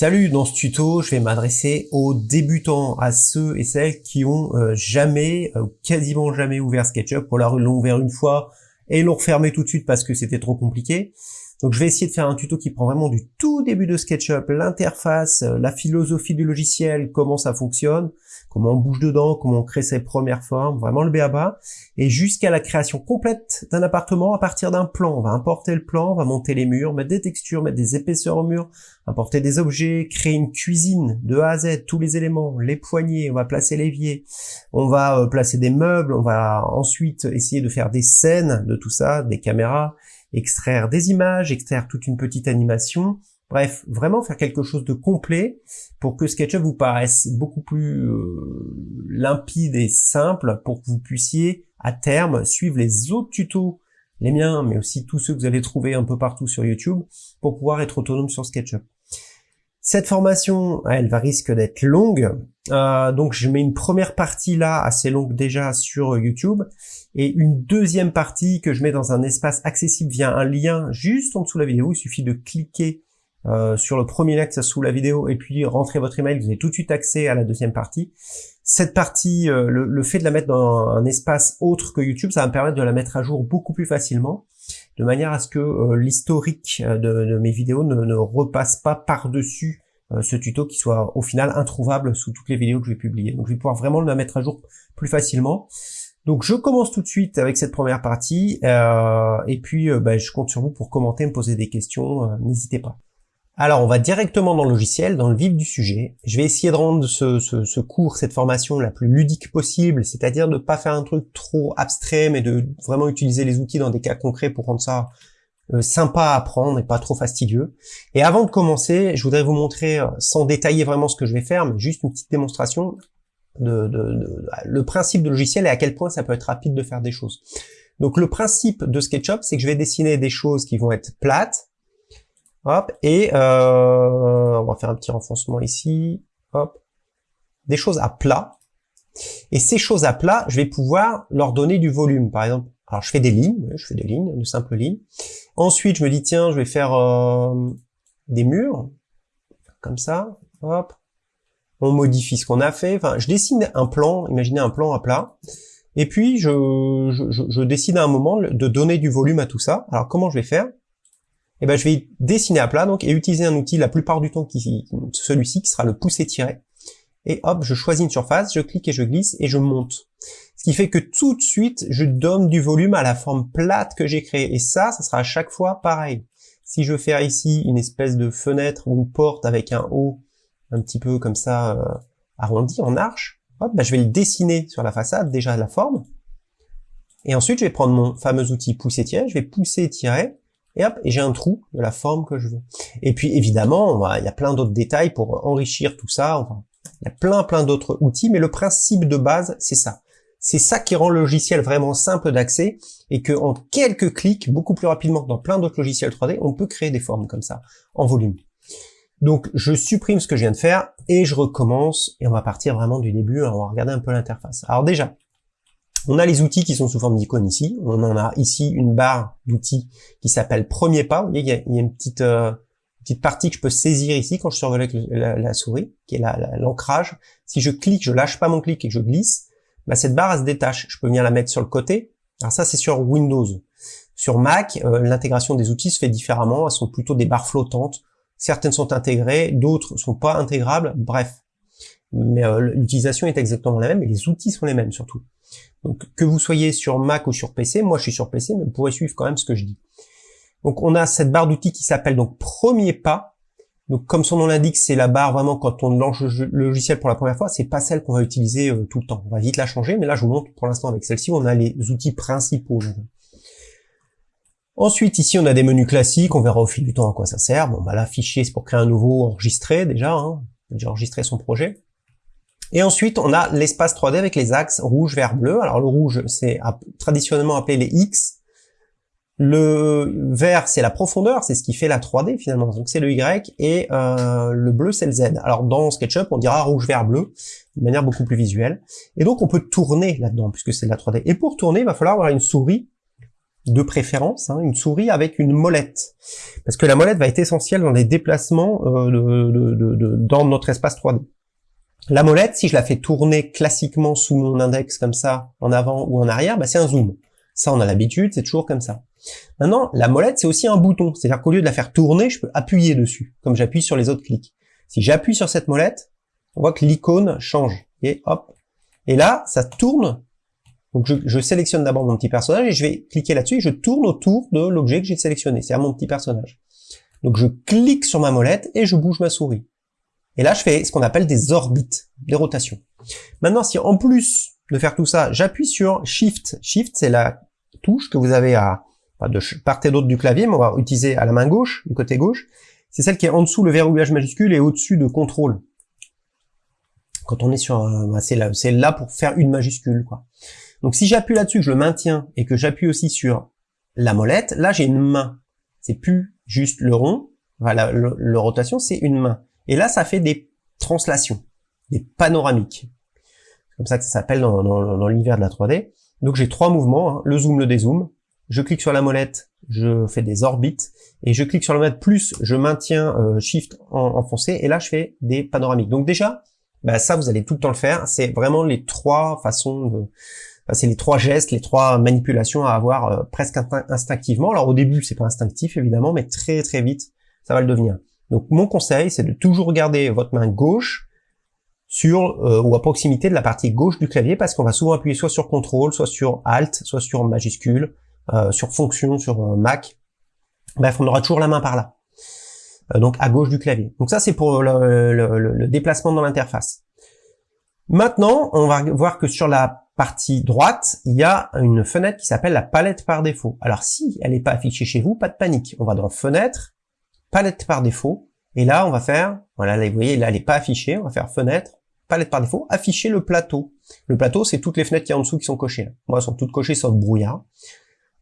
Salut, dans ce tuto, je vais m'adresser aux débutants, à ceux et celles qui ont euh, jamais, euh, quasiment jamais ouvert SketchUp, ils l'ont ouvert une fois et l'ont refermé tout de suite parce que c'était trop compliqué. Donc je vais essayer de faire un tuto qui prend vraiment du tout début de SketchUp, l'interface, euh, la philosophie du logiciel, comment ça fonctionne, comment on bouge dedans, comment on crée ses premières formes, vraiment le béaba, et jusqu'à la création complète d'un appartement à partir d'un plan. On va importer le plan, on va monter les murs, mettre des textures, mettre des épaisseurs au mur, importer des objets, créer une cuisine de A à Z, tous les éléments, les poignées, on va placer l'évier, on va euh, placer des meubles, on va ensuite essayer de faire des scènes de tout ça, des caméras, extraire des images, extraire toute une petite animation, bref, vraiment faire quelque chose de complet pour que SketchUp vous paraisse beaucoup plus euh, limpide et simple pour que vous puissiez à terme suivre les autres tutos, les miens, mais aussi tous ceux que vous allez trouver un peu partout sur YouTube pour pouvoir être autonome sur SketchUp. Cette formation, elle va risque d'être longue, euh, donc je mets une première partie là, assez longue déjà sur YouTube, et une deuxième partie que je mets dans un espace accessible via un lien juste en dessous de la vidéo. Il suffit de cliquer euh, sur le premier lien qui sous la vidéo et puis rentrer votre email, vous avez tout de suite accès à la deuxième partie. Cette partie, euh, le, fait de la mettre dans un espace autre que YouTube, ça va me permettre de la mettre à jour beaucoup plus facilement de manière à ce que euh, l'historique euh, de, mes vidéos ne, repasse pas par-dessus euh, ce tuto qui soit au final introuvable sous toutes les vidéos que je vais publier. Donc je vais pouvoir vraiment le mettre à jour plus facilement. Donc je commence tout de suite avec cette première partie, et puis bah, je compte sur vous pour commenter, me poser des questions, n'hésitez pas. Alors, on va directement dans le logiciel, dans le vif du sujet. Je vais essayer de rendre ce, cours, cette formation la plus ludique possible, c'est-à-dire de ne pas faire un truc trop abstrait, mais de vraiment utiliser les outils dans des cas concrets pour rendre ça euh, sympa à apprendre et pas trop fastidieux. Et avant de commencer, je voudrais vous montrer, euh, sans détailler vraiment ce que je vais faire, mais juste une petite démonstration de, le principe de logiciel et à quel point ça peut être rapide de faire des choses. Donc le principe de SketchUp, c'est que je vais dessiner des choses qui vont être plates, Hop, et euh, on va faire un petit renfoncement ici. Hop, des choses à plat. Et ces choses à plat, je vais pouvoir leur donner du volume. Par exemple, alors je fais des lignes, je fais des lignes, de simples lignes. Ensuite, je me dis tiens, je vais faire euh, des murs, comme ça. Hop, on modifie ce qu'on a fait. Enfin, je dessine un plan. Imaginez un plan à plat. Et puis, je, je, je décide à un moment de donner du volume à tout ça. Alors, comment je vais faire? Eh ben, je vais dessiner à plat donc et utiliser un outil la plupart du temps qui celui-ci qui sera le pousser tiré. Et hop, je choisis une surface, je clique et je glisse et je monte. Ce qui fait que tout de suite, je donne du volume à la forme plate que j'ai créée. Et ça, ça sera à chaque fois pareil. Si je veux faire ici une espèce de fenêtre ou une porte avec un haut un petit peu comme ça euh, arrondi en arche, hop, ben, je vais le dessiner sur la façade, déjà la forme. Et ensuite, je vais prendre mon fameux outil pousser tirer, je vais pousser et hop, et j'ai un trou de la forme que je veux. Et puis évidemment, il y a plein d'autres détails pour enrichir tout ça, il y a plein plein d'autres outils, mais le principe de base, c'est ça. C'est ça qui rend le logiciel vraiment simple d'accès et que en quelques clics, beaucoup plus rapidement que dans plein d'autres logiciels 3D, on peut créer des formes comme ça, en volume. Donc je supprime ce que je viens de faire et je recommence et on va partir vraiment du début, on va regarder un peu l'interface. Alors déjà, on a les outils qui sont sous forme d'icônes ici. On en a ici une barre d'outils qui s'appelle Premier pas. Vous voyez, il y a, une petite, euh, petite partie que je peux saisir ici quand je survole avec la, souris, qui est l'ancrage. Si je clique, je lâche pas mon clic et que je glisse, bah, cette barre se détache. Je peux venir la mettre sur le côté. Alors ça, c'est sur Windows. Sur Mac, euh, l'intégration des outils se fait différemment. Elles sont plutôt des barres flottantes. Certaines sont intégrées, d'autres sont pas intégrables. Bref, mais euh, l'utilisation est exactement la même et les outils sont les mêmes surtout. Donc que vous soyez sur Mac ou sur PC, moi je suis sur PC, mais vous pourrez suivre quand même ce que je dis. Donc on a cette barre d'outils qui s'appelle donc premier pas. Donc comme son nom l'indique, c'est la barre vraiment quand on lance le logiciel pour la première fois, c'est pas celle qu'on va utiliser euh, tout le temps. On va vite la changer, mais là je vous montre pour l'instant avec celle-ci, on a les outils principaux. Ensuite, ici, on a des menus classiques, on verra au fil du temps à quoi ça sert. Bon, bah là, fichier, c'est pour créer un nouveau, enregistrer déjà, hein. déjà enregistrer son projet. Et ensuite, on a l'espace 3D avec les axes rouge, vert, bleu. Alors le rouge, c'est traditionnellement appelé les X. Le vert, c'est la profondeur, c'est ce qui fait la 3D finalement, donc c'est le Y, et euh, le bleu, c'est le Z. Alors dans SketchUp, on dira rouge, vert, bleu, de manière beaucoup plus visuelle. Et donc on peut tourner là-dedans, puisque c'est de la 3D. Et pour tourner, il va falloir avoir une souris de préférence, hein, une souris avec une molette. Parce que la molette va être essentielle dans les déplacements euh, de, dans notre espace 3D. La molette, si je la fais tourner classiquement sous mon index comme ça, en avant ou en arrière, bah c'est un zoom. Ça, on a l'habitude, c'est toujours comme ça. Maintenant, la molette, c'est aussi un bouton. C'est-à-dire qu'au lieu de la faire tourner, je peux appuyer dessus, comme j'appuie sur les autres clics. Si j'appuie sur cette molette, on voit que l'icône change. Et hop. Et là, ça tourne. Donc je, sélectionne d'abord mon petit personnage et je vais cliquer là-dessus et je tourne autour de l'objet que j'ai sélectionné, c'est-à-dire mon petit personnage. Donc je clique sur ma molette et je bouge ma souris. Et là, je fais ce qu'on appelle des orbites, des rotations. Maintenant, si en plus de faire tout ça, j'appuie sur Shift. Shift, c'est la touche que vous avez à de part et d'autre du clavier, mais on va utiliser à la main gauche, du côté gauche. C'est celle qui est en dessous le verrouillage majuscule et au-dessus de contrôle. Quand on est sur, bah, c'est là, là pour faire une majuscule, quoi. Donc si j'appuie là-dessus, je le maintiens et que j'appuie aussi sur la molette, là j'ai une main. C'est plus juste le rond, le, rotation, c'est une main. Et là, ça fait des translations, des panoramiques. C'est comme ça que ça s'appelle dans, l'univers de la 3D. Donc j'ai trois mouvements, hein. le zoom, le dézoom. Je clique sur la molette, je fais des orbites, et je clique sur la molette plus, je maintiens euh, Shift enfoncé, et là je fais des panoramiques. Donc déjà, bah, ça vous allez tout le temps le faire. C'est vraiment les trois façons de, c'est les trois gestes, les trois manipulations à avoir euh, presque instinctivement. Alors au début, c'est pas instinctif évidemment, mais très très vite, ça va le devenir. Donc mon conseil, c'est de toujours garder votre main gauche sur euh, ou à proximité de la partie gauche du clavier, parce qu'on va souvent appuyer soit sur CTRL, soit sur ALT, soit sur majuscule, euh, sur fonction, sur Mac. Bref, on aura toujours la main par là. donc à gauche du clavier. Donc ça, c'est pour le déplacement dans l'interface. Maintenant, on va voir que sur la partie droite, il y a une fenêtre qui s'appelle la palette par défaut. Alors si elle n'est pas affichée chez vous, pas de panique. On va dans fenêtre, palette par défaut, et là on va faire, voilà, là, vous voyez, là elle n'est pas affichée, on va faire fenêtre, palette par défaut, afficher le plateau. Le plateau, c'est toutes les fenêtres qui y en dessous qui sont cochées. Moi, elles sont toutes cochées sauf brouillard.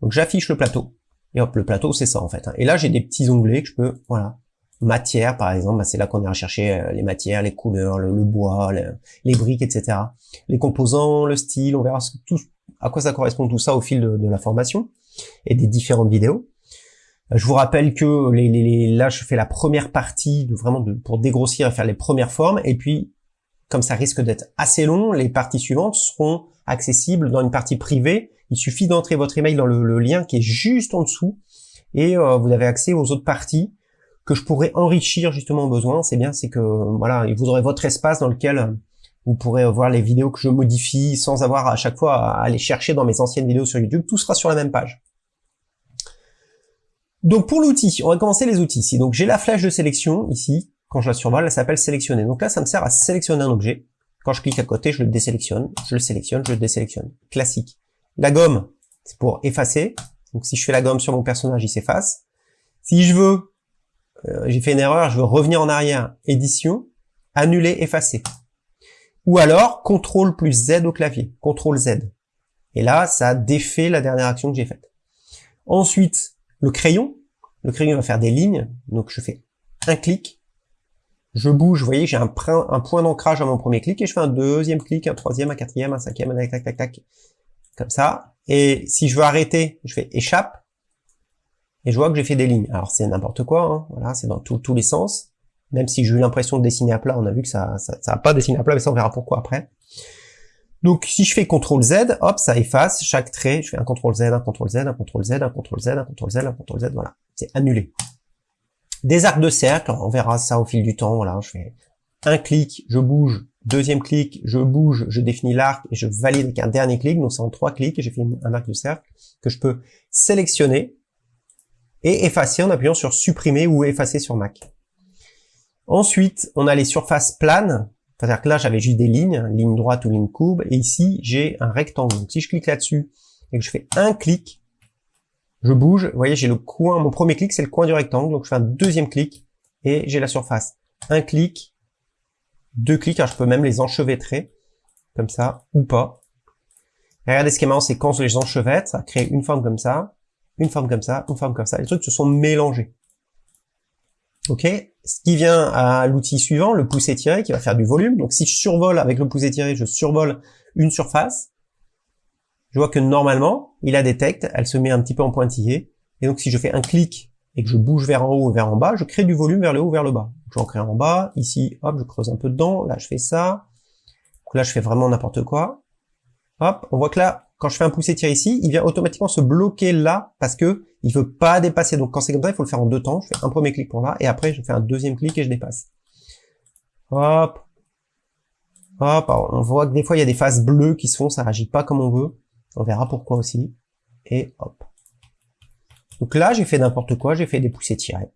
Donc j'affiche le plateau. Et hop, le plateau, c'est ça en fait. Hein. Et là, j'ai des petits onglets que je peux, voilà, matière par exemple, bah, c'est là qu'on ira chercher euh, les matières, les couleurs, le, bois, les briques, etc. Les composants, le style, on verra tout, à quoi ça correspond tout ça au fil de, la formation et des différentes vidéos. Je vous rappelle que les, les, là je fais la première partie vraiment pour dégrossir et faire les premières formes et puis comme ça risque d'être assez long, les parties suivantes seront accessibles dans une partie privée. Il suffit d'entrer votre email dans le, lien qui est juste en dessous et euh, vous avez accès aux autres parties que je pourrais enrichir justement au besoin, c'est bien, c'est que voilà, vous aurez votre espace dans lequel vous pourrez voir les vidéos que je modifie sans avoir à chaque fois à aller chercher dans mes anciennes vidéos sur YouTube. Tout sera sur la même page. Donc pour l'outil, on va commencer les outils ici. Donc j'ai la flèche de sélection ici. Quand je la survole, elle s'appelle sélectionner. Donc là, ça me sert à sélectionner un objet. Quand je clique à côté, je le désélectionne, je le sélectionne, je le désélectionne. Classique. La gomme, c'est pour effacer. Donc si je fais la gomme sur mon personnage, il s'efface. Si je veux euh, j'ai fait une erreur, je veux revenir en arrière, édition, annuler, effacer. Ou alors, CTRL plus Z au clavier, CTRL Z. Et là, ça défait la dernière action que j'ai faite. Ensuite, le crayon. Le crayon va faire des lignes, donc je fais un clic, je bouge, vous voyez, j'ai un, point d'ancrage à mon premier clic, et je fais un deuxième clic, un troisième, un quatrième, un cinquième, un tac, tac, tac, tac, comme ça. Et si je veux arrêter, je fais échappe, et je vois que j'ai fait des lignes. Alors c'est n'importe quoi, hein. voilà, c'est dans tous les sens. Même si j'ai eu l'impression de dessiner à plat, on a vu que ça ça, ça a pas dessiné à plat, mais ça on verra pourquoi après. Donc si je fais CTRL Z, hop, ça efface chaque trait. Je fais un CTRL Z, un CTRL Z, un CTRL Z, un CTRL Z, un CTRL Z, un CTRL Z, voilà, c'est annulé. Des arcs de cercle, on verra ça au fil du temps. Voilà, je fais un clic, je bouge, deuxième clic, je bouge, je définis l'arc et je valide avec un dernier clic. Donc c'est en trois clics et j'ai fait un arc de cercle que je peux sélectionner et effacer en appuyant sur supprimer ou effacer sur Mac. Ensuite, on a les surfaces planes, c'est-à-dire que là j'avais juste des lignes, ligne droite ou ligne courbe, et ici j'ai un rectangle. Donc si je clique là-dessus et que je fais un clic, je bouge, vous voyez j'ai le coin, mon premier clic c'est le coin du rectangle, donc je fais un deuxième clic et j'ai la surface. Un clic, deux clics, alors je peux même les enchevêtrer, comme ça, ou pas. regardez ce qui est marrant, c'est quand je les enchevêtre, ça crée une forme comme ça, une forme comme ça, une forme comme ça. Les trucs se sont mélangés. Ok? Ce qui vient à l'outil suivant, le pouce étiré, qui va faire du volume. Donc si je survole avec le pouce étiré, je survole une surface. je vois que normalement, il a détecte, elle se met un petit peu en pointillé, et donc si je fais un clic et que je bouge vers en haut ou vers en bas, je crée du volume vers le haut vers le bas. J'en crée en bas, ici, hop, je creuse un peu dedans, là je fais ça, là je fais vraiment n'importe quoi. Hop, on voit que là, quand je fais un poussé tir ici, il vient automatiquement se bloquer là parce que il veut pas dépasser. Donc quand c'est comme ça, il faut le faire en deux temps. Je fais un premier clic pour là et après je fais un deuxième clic et je dépasse. Hop. Hop, on voit que des fois il y a des phases bleues qui se font, ça réagit pas comme on veut. On verra pourquoi aussi. Et hop. Donc là, j'ai fait n'importe quoi, j'ai fait des poussées tirées.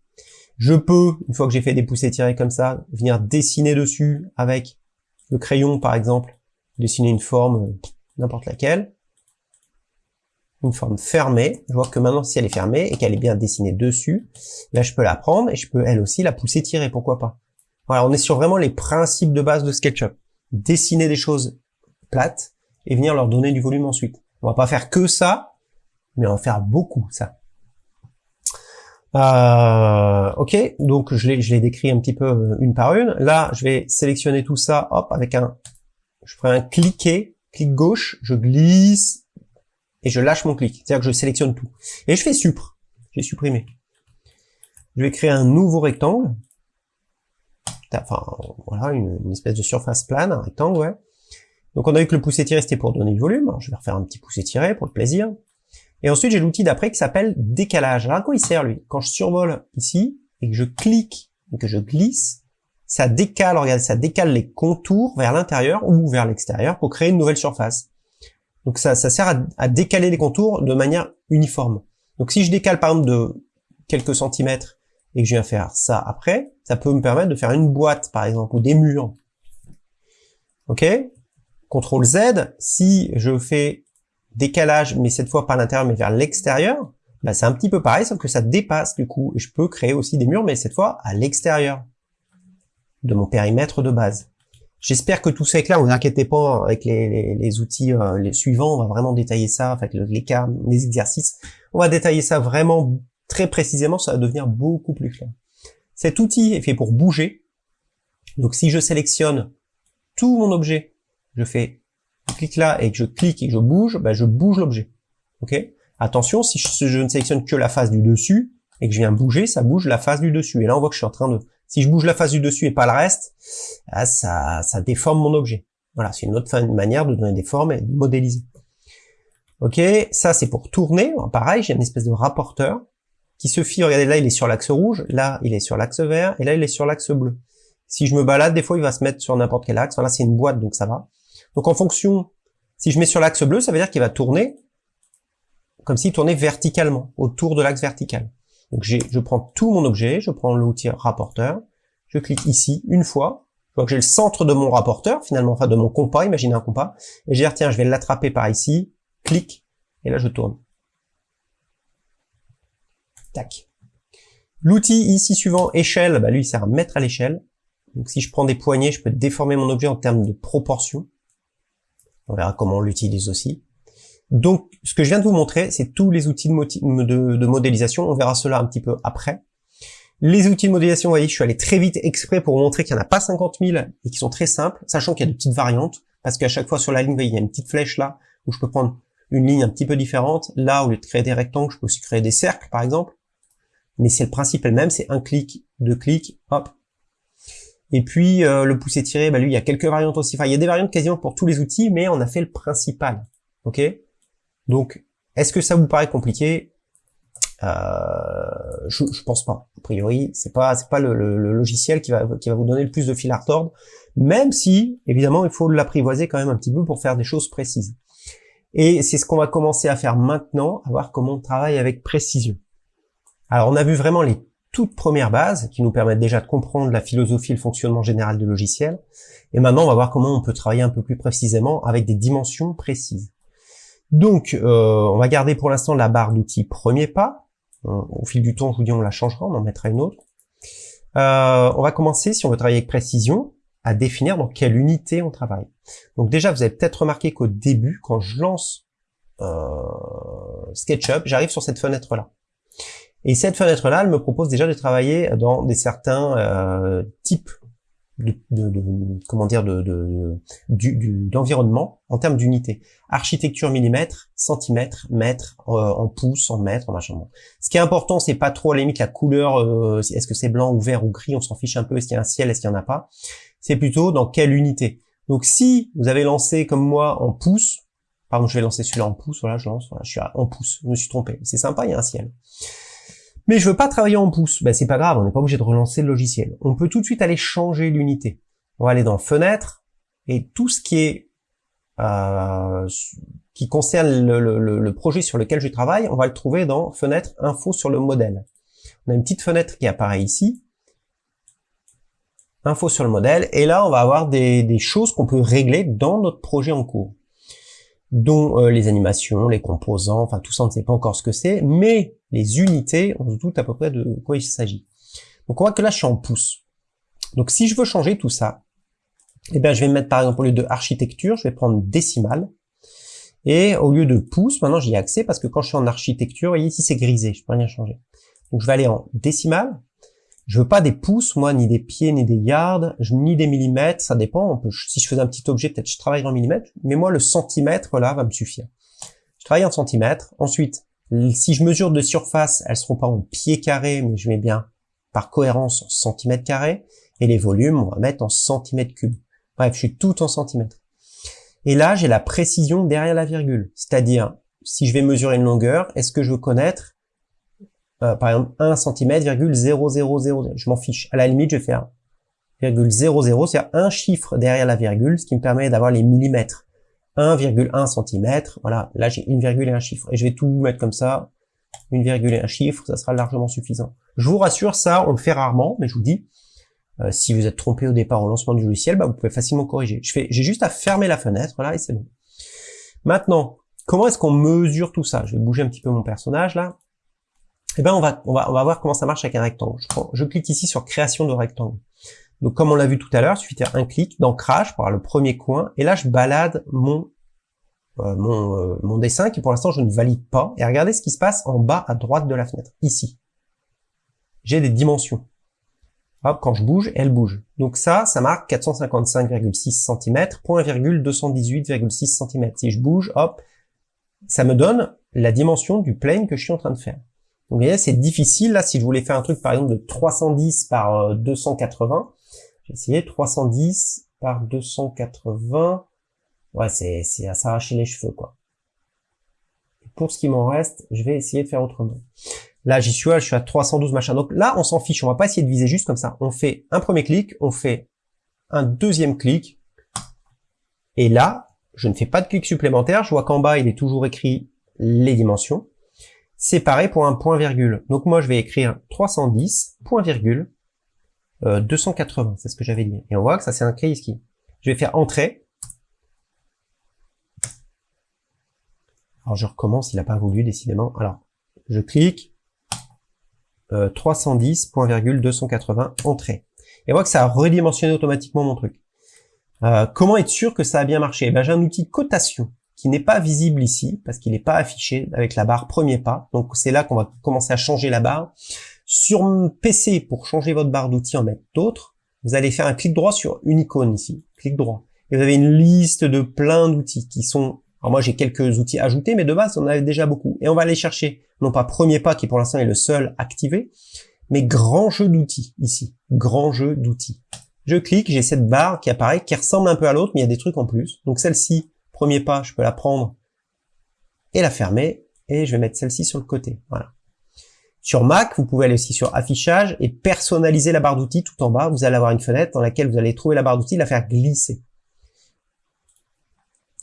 Je peux, une fois que j'ai fait des poussées tirées comme ça, venir dessiner dessus avec le crayon par exemple, dessiner une forme, n'importe laquelle une forme fermée. Je vois que maintenant, si elle est fermée et qu'elle est bien dessinée dessus, là, je peux la prendre et je peux, elle aussi, la pousser tirer, pourquoi pas? Voilà, on est sur vraiment les principes de base de SketchUp. Dessiner des choses plates et venir leur donner du volume ensuite. On va pas faire que ça, mais on va faire beaucoup ça. Euh, ok, donc je l'ai décrit un petit peu euh, une par une. Là, je vais sélectionner tout ça, hop, avec un, je ferai un cliquer, clic gauche, je glisse et je lâche mon clic. C'est-à-dire que je sélectionne tout. Et je fais supr. J'ai supprimé. Je vais créer un nouveau rectangle. Enfin, voilà, une, espèce de surface plane, un rectangle, ouais. Donc on a vu que le pouce tiré c'était pour donner du volume. Alors, je vais refaire un petit pouce tiré pour le plaisir. Et ensuite j'ai l'outil d'après qui s'appelle décalage. Alors à quoi il sert lui? Quand je survole ici et que je clique et que je glisse, ça décale, regardez, ça décale les contours vers l'intérieur ou vers l'extérieur pour créer une nouvelle surface. Donc ça, sert à, décaler les contours de manière uniforme. Donc si je décale par exemple de quelques centimètres et que je viens faire ça après, ça peut me permettre de faire une boîte par exemple ou des murs. Ok? CTRL Z, si je fais décalage, mais cette fois pas à l'intérieur mais vers l'extérieur, bah c'est un petit peu pareil, sauf que ça dépasse du coup. Et je peux créer aussi des murs, mais cette fois à l'extérieur de mon périmètre de base. J'espère que tout ça est clair. Vous inquiétez pas avec les, outils euh, les suivants. On va vraiment détailler ça, avec les cas, les exercices. On va détailler ça vraiment très précisément. Ça va devenir beaucoup plus clair. Cet outil est fait pour bouger. Donc si je sélectionne tout mon objet, je fais clic là et que je clique et que je bouge, ben je bouge l'objet. Ok? Attention, si je, je ne sélectionne que la face du dessus et que je viens bouger, ça bouge la face du dessus. Et là, on voit que je suis en train de si je bouge la face du dessus et pas le reste, ah, ça, ça déforme mon objet. Voilà, c'est une autre manière de donner des formes et de modéliser. Ok, ça c'est pour tourner. pareil, j'ai une espèce de rapporteur qui se fie, regardez là il est sur l'axe rouge, là il est sur l'axe vert, et là il est sur l'axe bleu. Si je me balade, des fois il va se mettre sur n'importe quel axe. Là c'est une boîte, donc ça va. Donc en fonction, si je mets sur l'axe bleu, ça veut dire qu'il va tourner comme s'il tournait verticalement, autour de l'axe vertical. Donc je prends tout mon objet, je prends l'outil rapporteur, je clique ici une fois, je vois que j'ai le centre de mon rapporteur, finalement, enfin de mon compas, imaginez un compas, et je vais dire, tiens, je vais l'attraper par ici, clic, et là je tourne. Tac. L'outil ici suivant, échelle, bah lui il sert à mettre à l'échelle. Donc si je prends des poignées, je peux déformer mon objet en termes de proportion. On verra comment on l'utilise aussi. Donc, ce que je viens de vous montrer, c'est tous les outils de, modélisation. On verra cela un petit peu après. Les outils de modélisation, vous voyez, je suis allé très vite exprès pour vous montrer qu'il n'y en a pas 50 000 et qui sont très simples, sachant qu'il y a de petites variantes, parce qu'à chaque fois sur la ligne, il y a une petite flèche là, où je peux prendre une ligne un petit peu différente. Là, au lieu de créer des rectangles, je peux aussi créer des cercles, par exemple. Mais c'est le principe elle même, c'est un clic, deux clics, hop. Et puis, euh, le pousser tiré, bah lui, il y a quelques variantes aussi. Enfin, il y a des variantes quasiment pour tous les outils, mais on a fait le principal. Ok? Donc, est-ce que ça vous paraît compliqué? Euh, je, je pense pas. A priori, c'est pas c'est pas le, logiciel qui va qui va vous donner le plus de fil à retordre, même si évidemment il faut l'apprivoiser quand même un petit peu pour faire des choses précises. Et c'est ce qu'on va commencer à faire maintenant, à voir comment on travaille avec précision. Alors on a vu vraiment les toutes premières bases qui nous permettent déjà de comprendre la philosophie et le fonctionnement général du logiciel. Et maintenant on va voir comment on peut travailler un peu plus précisément avec des dimensions précises. Donc, euh, on va garder pour l'instant la barre d'outils premier pas. Au fil du temps, je vous dis, on la changera, on en mettra une autre. Euh, on va commencer, si on veut travailler avec précision, à définir dans quelle unité on travaille. Donc déjà, vous avez peut-être remarqué qu'au début, quand je lance euh, SketchUp, j'arrive sur cette fenêtre-là. Et cette fenêtre-là, elle me propose déjà de travailler dans des certains types de, comment dire de, d'environnement en termes d'unité. Architecture millimètre, centimètre, mètre, euh, en pouces, en mètres, en machin. Ce qui est important, c'est pas trop à la limite la couleur. Euh, est-ce que c'est blanc ou vert ou gris On s'en fiche un peu. Est-ce qu'il y a un ciel Est-ce qu'il y en a pas C'est plutôt dans quelle unité. Donc si vous avez lancé comme moi en pouces, par exemple je vais lancer celui-là en pouces. Voilà, je lance. Voilà, je suis en pouces. Je me suis trompé. C'est sympa. Il y a un ciel. Mais je veux pas travailler en pouces. Ben, c'est pas grave, on n'est pas obligé de relancer le logiciel. On peut tout de suite aller changer l'unité. On va aller dans Fenêtre, et tout ce qui est euh, qui concerne le, projet sur lequel je travaille, on va le trouver dans Fenêtre Info sur le modèle. On a une petite fenêtre qui apparaît ici. Info sur le modèle. Et là, on va avoir des choses qu'on peut régler dans notre projet en cours dont euh, les animations, les composants, enfin tout ça on ne sait pas encore ce que c'est, mais les unités, on se doute à peu près de quoi il s'agit. Donc on voit que là je suis en pouces. Donc si je veux changer tout ça, eh bien je vais mettre par exemple au lieu de architecture, je vais prendre décimale, et au lieu de pouces, maintenant j'y ai accès parce que quand je suis en architecture, voyez ici c'est grisé, je peux rien changer. Donc je vais aller en décimale, je veux pas des pouces, moi, ni des pieds, ni des yards, ni des millimètres, ça dépend. si je faisais un petit objet, peut-être je travaille en millimètres, mais moi, le centimètre, là, va me suffire. Je travaille en centimètres. Ensuite, si je mesure de surface, elles seront pas en pieds carrés, mais je mets bien, par cohérence, en centimètres carrés. Et les volumes, on va mettre en centimètres cubes. Bref, je suis tout en centimètres. Et là, j'ai la précision derrière la virgule. C'est-à-dire, si je vais mesurer une longueur, est-ce que je veux connaître euh, par exemple 1 cm, 0,000. Je m'en fiche. À la limite, je vais faire 0,00, c'est-à-dire un chiffre derrière la virgule, ce qui me permet d'avoir les millimètres. 1,1 cm, voilà, là j'ai une virgule et un chiffre. Et je vais tout mettre comme ça, une virgule et un chiffre, ça sera largement suffisant. Je vous rassure, ça, on le fait rarement, mais je vous dis, euh, si vous êtes trompé au départ au lancement du logiciel, bah, vous pouvez facilement corriger. J'ai juste à fermer la fenêtre, là, et c'est bon. Maintenant, comment est-ce qu'on mesure tout ça? Je vais bouger un petit peu mon personnage, là eh ben on va, on va, on va voir comment ça marche avec un rectangle. Je, je clique ici sur création de rectangle. Donc comme on l'a vu tout à l'heure, il suffit de faire un clic d'ancrage pour avoir le premier coin, et là je balade mon euh, mon, euh, mon dessin qui pour l'instant je ne valide pas. Et regardez ce qui se passe en bas à droite de la fenêtre, ici. J'ai des dimensions. Hop, quand je bouge, elle bouge. Donc ça, ça marque 455,6 cm, point virgule 218,6 cm. Si je bouge, hop, ça me donne la dimension du plane que je suis en train de faire. Donc vous voyez, c'est difficile. Là, si je voulais faire un truc, par exemple, de 310 par 280, euh, j'ai essayé 310 par 280. Ouais, c'est à s'arracher les cheveux, quoi. pour ce qui m'en reste, je vais essayer de faire autrement. Là, j'y suis, je suis à 312 machin. Donc là, on s'en fiche. On va pas essayer de viser juste comme ça. On fait un premier clic, on fait un deuxième clic. Et là, je ne fais pas de clic supplémentaire. Je vois qu'en bas, il est toujours écrit les dimensions séparé pour un point virgule. Donc moi je vais écrire 310, point virgule, 280, euh, c'est ce que j'avais dit. Et on voit que ça c'est un ici. Je vais faire entrée. Alors je recommence, il n'a pas voulu décidément. Alors je clique, euh, 310, point virgule, 280, entrée. Et on voit que ça a redimensionné automatiquement mon truc. Euh, comment être sûr que ça a bien marché? Eh ben, J'ai un outil cotation qui n'est pas visible ici parce qu'il n'est pas affiché avec la barre premier pas. Donc c'est là qu'on va commencer à changer la barre. Sur PC, pour changer votre barre d'outils, en mettre d'autres, vous allez faire un clic droit sur une icône ici, clic droit. Et vous avez une liste de plein d'outils qui sont... Alors moi j'ai quelques outils ajoutés, mais de base on en avait déjà beaucoup. Et on va aller chercher, non pas premier pas qui pour l'instant est le seul activé, mais grand jeu d'outils ici, grand jeu d'outils. Je clique, j'ai cette barre qui apparaît, qui ressemble un peu à l'autre, mais il y a des trucs en plus. Donc celle-ci, Premier pas, je peux la prendre et la fermer, et je vais mettre celle-ci sur le côté. Voilà. Sur Mac, vous pouvez aller aussi sur affichage et personnaliser la barre d'outils tout en bas. Vous allez avoir une fenêtre dans laquelle vous allez trouver la barre d'outils, la faire glisser.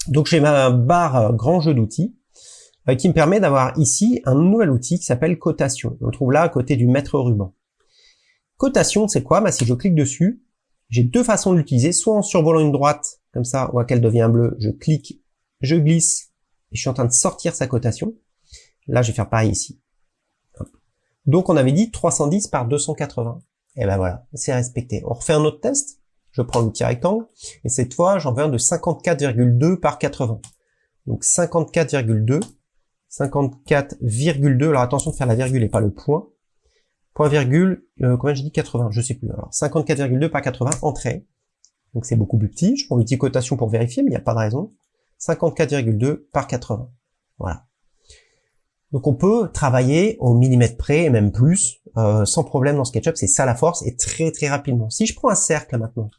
Donc j'ai ma barre grand jeu d'outils euh, qui me permet d'avoir ici un nouvel outil qui s'appelle cotation. On le trouve là à côté du maître ruban. Cotation, c'est quoi? Bah, Si je clique dessus, j'ai deux façons de l'utiliser, soit en survolant une droite, comme ça, on voit qu'elle devient bleue, je clique, je glisse, et je suis en train de sortir sa cotation. Là, je vais faire pareil ici. Donc, on avait dit 310 par 280. Et ben voilà, c'est respecté. On refait un autre test. Je prends l'outil rectangle, et cette fois, j'en veux un de 54,2 par 80. Donc 54,2, 54,2, alors attention de faire la virgule et pas le point. Point virgule, euh, combien j'ai dit 80, je sais plus. Alors 54,2 par 80, entrée. Donc c'est beaucoup plus petit. Je prends l'outil cotation pour vérifier, mais il n'y a pas de raison. 54,2 par 80. Voilà. Donc on peut travailler au millimètre près et même plus, euh, sans problème dans SketchUp, c'est ça la force, et très très rapidement. Si je prends un cercle maintenant,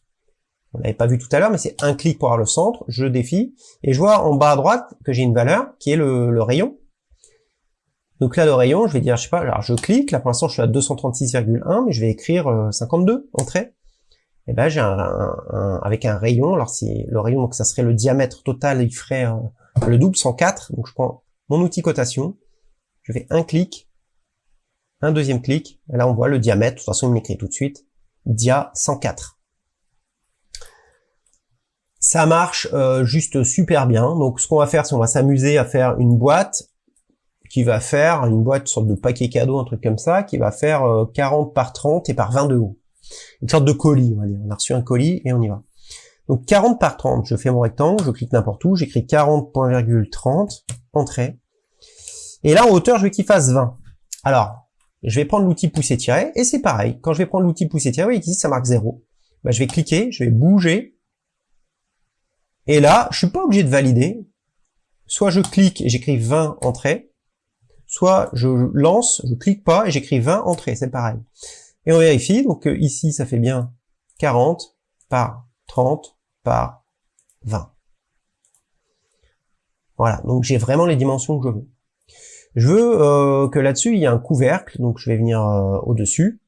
on l'avait pas vu tout à l'heure, mais c'est un clic pour avoir le centre, je défie, et je vois en bas à droite que j'ai une valeur qui est le, rayon. Donc là, le rayon, je vais dire, je sais pas, alors je clique, là pour l'instant je suis à 236,1, mais je vais écrire 52, euh, entrée. Et ben j'ai un, avec un rayon, alors si le rayon, donc ça serait le diamètre total, il ferait euh, le double, 104, donc je prends mon outil cotation, je fais un clic, un deuxième clic, et là on voit le diamètre, de toute façon il m'écrit tout de suite, dia 104. Ça marche euh, juste super bien, donc ce qu'on va faire, c'est on va s'amuser à faire une boîte qui va faire, une boîte, sorte de paquet cadeau, un truc comme ça, qui va faire 40 euh, par 30 et par 20 de haut. Une sorte de colis, on va dire. On a reçu un colis et on y va. Donc 40 par 30, je fais mon rectangle, je clique n'importe où, j'écris 40.30, entrée. Et là, en hauteur, je veux qu'il fasse 20. Alors, je vais prendre l'outil pousser-tirer, et c'est pareil. Quand je vais prendre l'outil pousser-tirer, vous voyez qu'ici, ça marque 0. Bah, je vais cliquer, je vais bouger. Et là, je suis pas obligé de valider. Soit je clique et j'écris 20 entrées, soit je lance, je clique pas et j'écris 20 entrées, c'est pareil. Et on vérifie, donc euh, ici, ça fait bien 40 par 30 par 20. Voilà, donc j'ai vraiment les dimensions que je veux. Je veux euh, que là-dessus, il y ait un couvercle, donc je vais venir euh, au-dessus.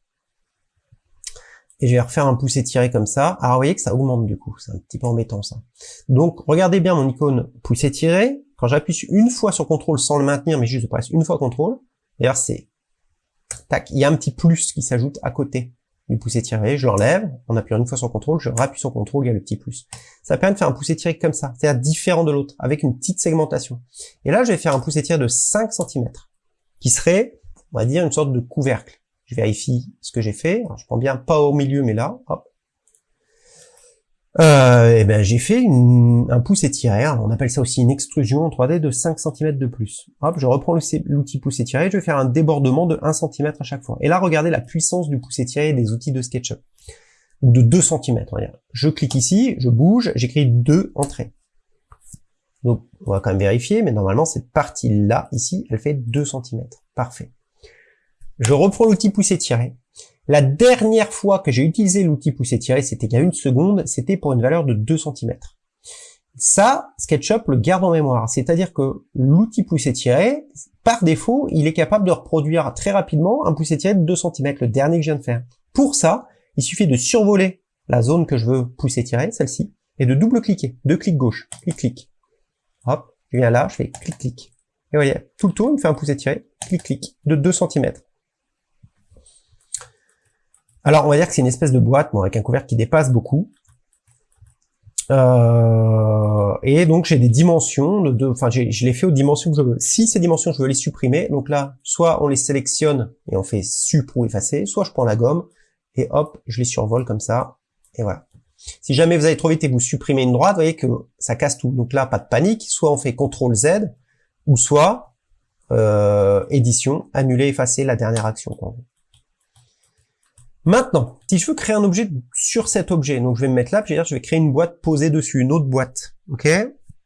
Et je vais refaire un pouce étiré comme ça. Alors vous voyez que ça augmente du coup, c'est un petit peu embêtant ça. Donc regardez bien mon icône pouce étiré. Quand j'appuie une fois sur CTRL sans le maintenir, mais juste presque une fois CTRL, d'ailleurs c'est... Tac, il y a un petit plus qui s'ajoute à côté du pouce étiré, je l'enlève, en appuyant une fois sur CTRL, je rappuie sur CTRL, il y a le petit plus. Ça permet de faire un pouce étiré comme ça, c'est-à-dire différent de l'autre, avec une petite segmentation. Et là, je vais faire un pouce étiré de 5 cm, qui serait, on va dire, une sorte de couvercle. Je vérifie ce que j'ai fait, je prends bien pas au milieu, mais là, euh, et ben j'ai fait un pouce étiré, on appelle ça aussi une extrusion en 3D de 5 cm de plus. Hop, je reprends l'outil pouce étiré, je vais faire un débordement de 1 cm à chaque fois. Et là, regardez la puissance du pouce étiré des outils de SketchUp. Ou de 2 cm, Je clique ici, je bouge, j'écris 2 entrées. Donc, on va quand même vérifier, mais normalement, cette partie-là, ici, elle fait 2 cm. Parfait. Je reprends l'outil pouce étiré, la dernière fois que j'ai utilisé l'outil poussé tiré, c'était il y a une seconde, c'était pour une valeur de 2 cm. Ça, SketchUp le garde en mémoire. C'est-à-dire que l'outil poussé tiré, par défaut, il est capable de reproduire très rapidement un poussé tiré de 2 cm, le dernier que je viens de faire. Pour ça, il suffit de survoler la zone que je veux pousser tirer, celle-ci, et de double-cliquer. Deux clics gauche, clic-clic. Hop, je viens là, je fais clic-clic. Et voyez, tout le tour, il me fait un poussé tiré, clic-clic, de 2 cm. Alors, on va dire que c'est une espèce de boîte, bon, avec un couvercle qui dépasse beaucoup. Euh, et donc, j'ai des dimensions, de, enfin, je les fais aux dimensions que je veux. Si ces dimensions, je veux les supprimer, donc là, soit on les sélectionne et on fait sup ou effacer, soit je prends la gomme et hop, je les survole comme ça, et voilà. Si jamais vous allez trop vite et vous supprimez une droite, vous voyez que ça casse tout. Donc là, pas de panique, soit on fait CTRL Z, ou soit euh, édition, annuler, effacer la dernière action. Maintenant, si je veux créer un objet sur cet objet, donc je vais me mettre là, puis je vais créer une boîte posée dessus, une autre boîte, ok?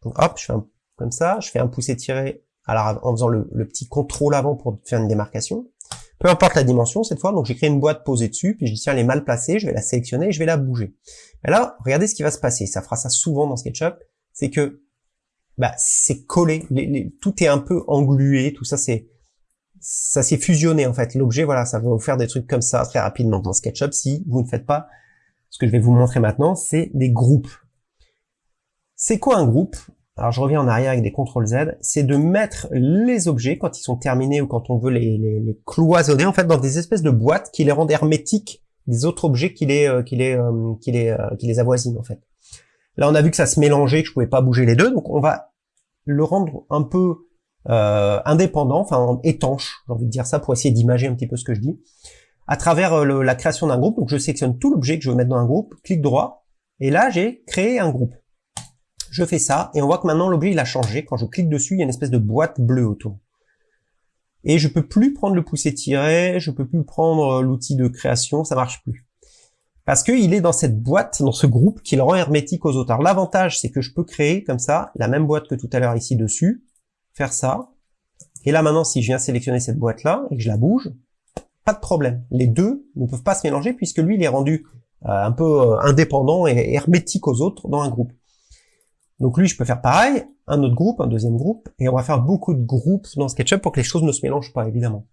Donc hop, je fais un, comme ça, je fais un pouce étiré alors, en faisant le, petit contrôle avant pour faire une démarcation. Peu importe la dimension cette fois, donc j'ai créé une boîte posée dessus, puis je tiens elle est mal placée, je vais la sélectionner je vais la bouger. Et là, regardez ce qui va se passer, ça fera ça souvent dans SketchUp, c'est que bah, c'est collé, tout est un peu englué, tout ça c'est ça s'est fusionné en fait. L'objet, voilà, ça va vous faire des trucs comme ça très rapidement dans SketchUp si vous ne faites pas ce que je vais vous montrer maintenant, c'est des groupes. C'est quoi un groupe? Alors je reviens en arrière avec des CTRL Z, c'est de mettre les objets quand ils sont terminés ou quand on veut les, les, cloisonner en fait dans des espèces de boîtes qui les rendent hermétiques des autres objets qui les euh, qui les euh, qui les euh, qui les avoisinent en fait. Là on a vu que ça se mélangeait, que je pouvais pas bouger les deux, donc on va le rendre un peu euh, indépendant, enfin étanche, j'ai envie de dire ça pour essayer d'imager un petit peu ce que je dis, à travers euh, la création d'un groupe. Donc je sélectionne tout l'objet que je veux mettre dans un groupe, clic droit, et là j'ai créé un groupe. Je fais ça, et on voit que maintenant l'objet il a changé. Quand je clique dessus, il y a une espèce de boîte bleue autour. Et je peux plus prendre le pouce étiré, je peux plus prendre euh, l'outil de création, ça marche plus. parce qu'il est dans cette boîte, dans ce groupe qui le rend hermétique aux autres. Alors l'avantage, c'est que je peux créer comme ça la même boîte que tout à l'heure ici dessus, faire ça, et là maintenant si je viens sélectionner cette boîte-là et que je la bouge, pas de problème. Les deux ne peuvent pas se mélanger puisque lui il est rendu euh, un peu euh, indépendant et hermétique aux autres dans un groupe. Donc lui je peux faire pareil, un autre groupe, un deuxième groupe, et on va faire beaucoup de groupes dans SketchUp pour que les choses ne se mélangent pas évidemment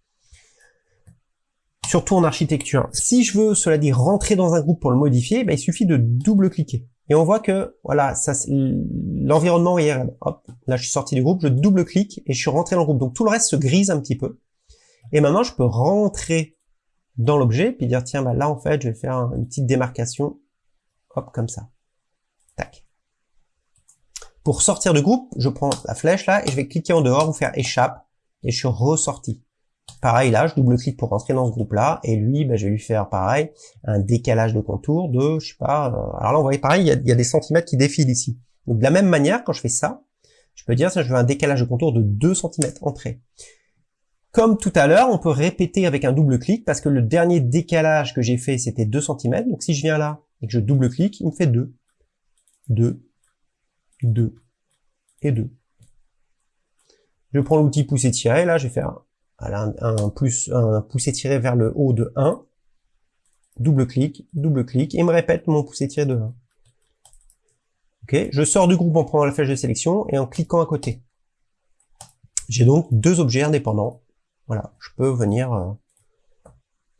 surtout en architecture. Si je veux, cela dit, rentrer dans un groupe pour le modifier, ben, il suffit de double-cliquer. Et on voit que, voilà, l'environnement est Hop, là je suis sorti du groupe, je double-clique et je suis rentré dans le groupe. Donc tout le reste se grise un petit peu. Et maintenant, je peux rentrer dans l'objet, puis dire, tiens, bah, là en fait, je vais faire une petite démarcation, hop, comme ça. Tac. Pour sortir du groupe, je prends la flèche là, et je vais cliquer en dehors ou faire échappe, et je suis ressorti. Pareil là, je double-clique pour rentrer dans ce groupe-là, et lui, bah, je vais lui faire pareil, un décalage de contour de, je sais pas, euh, alors là on voit pareil, il y, a, des centimètres qui défilent ici. Donc de la même manière, quand je fais ça, je peux dire ça, je veux un décalage de contour de 2 cm entrée. Comme tout à l'heure, on peut répéter avec un double-clic, parce que le dernier décalage que j'ai fait, c'était 2 cm, donc si je viens là, et que je double-clique, il me fait 2, 2, 2, et 2. Je prends l'outil pousser tirer, là je vais faire un, un, plus, un pouce étiré vers le haut de 1, double-clic, double-clic, et me répète mon pouce étiré de 1. Ok, je sors du groupe en prenant la flèche de sélection et en cliquant à côté. J'ai donc deux objets indépendants. Voilà, je peux venir euh,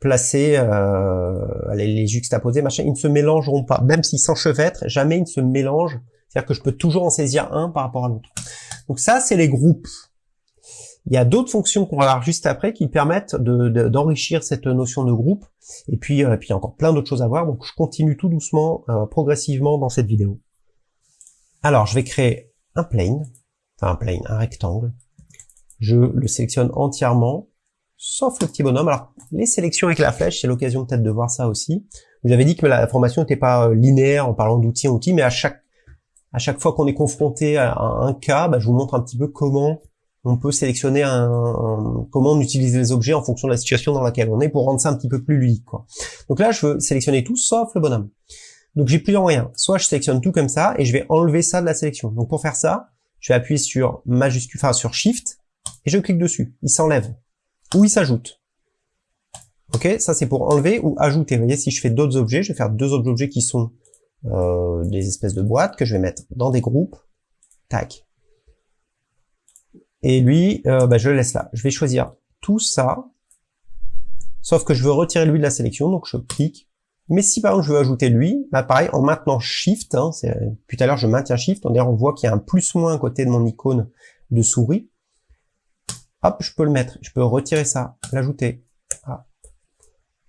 placer, euh, les, les, juxtaposer, machin. Ils ne se mélangeront pas, même s'ils s'enchevêtrent, jamais ils ne se mélangent. C'est-à-dire que je peux toujours en saisir un par rapport à l'autre. Donc ça, c'est les groupes. Il y a d'autres fonctions qu'on va voir juste après qui permettent d'enrichir cette notion de groupe. Et puis, euh, puis il y a encore plein d'autres choses à voir. Donc je continue tout doucement, euh, progressivement dans cette vidéo. Alors je vais créer un plane, enfin un plane, un rectangle. Je le sélectionne entièrement, sauf le petit bonhomme. Alors les sélections avec la flèche, c'est l'occasion peut-être de voir ça aussi. J'avais dit que la formation n'était pas euh, linéaire en parlant d'outils en outils, mais à chaque à chaque fois qu'on est confronté à un cas, bah, je vous montre un petit peu comment on peut sélectionner un, comment on utilise les objets en fonction de la situation dans laquelle on est pour rendre ça un petit peu plus ludique. Quoi. Donc là, je veux sélectionner tout sauf le bonhomme. Donc j'ai plusieurs moyens. Soit je sélectionne tout comme ça et je vais enlever ça de la sélection. Donc pour faire ça, je vais appuyer sur majuscule, enfin sur Shift et je clique dessus. Il s'enlève ou il s'ajoute. Ok, ça c'est pour enlever ou ajouter. Vous voyez, si je fais d'autres objets, je vais faire deux autres objets qui sont euh, des espèces de boîtes que je vais mettre dans des groupes. Tac. Et lui, euh, bah, je le laisse là. Je vais choisir tout ça, sauf que je veux retirer lui de la sélection, donc je clique. Mais si par exemple je veux ajouter lui, bah pareil, en maintenant Shift, hein, tout à l'heure je maintiens Shift, on, on voit qu'il y a un plus-moins à côté de mon icône de souris. Hop, je peux le mettre, je peux retirer ça, l'ajouter. Ah.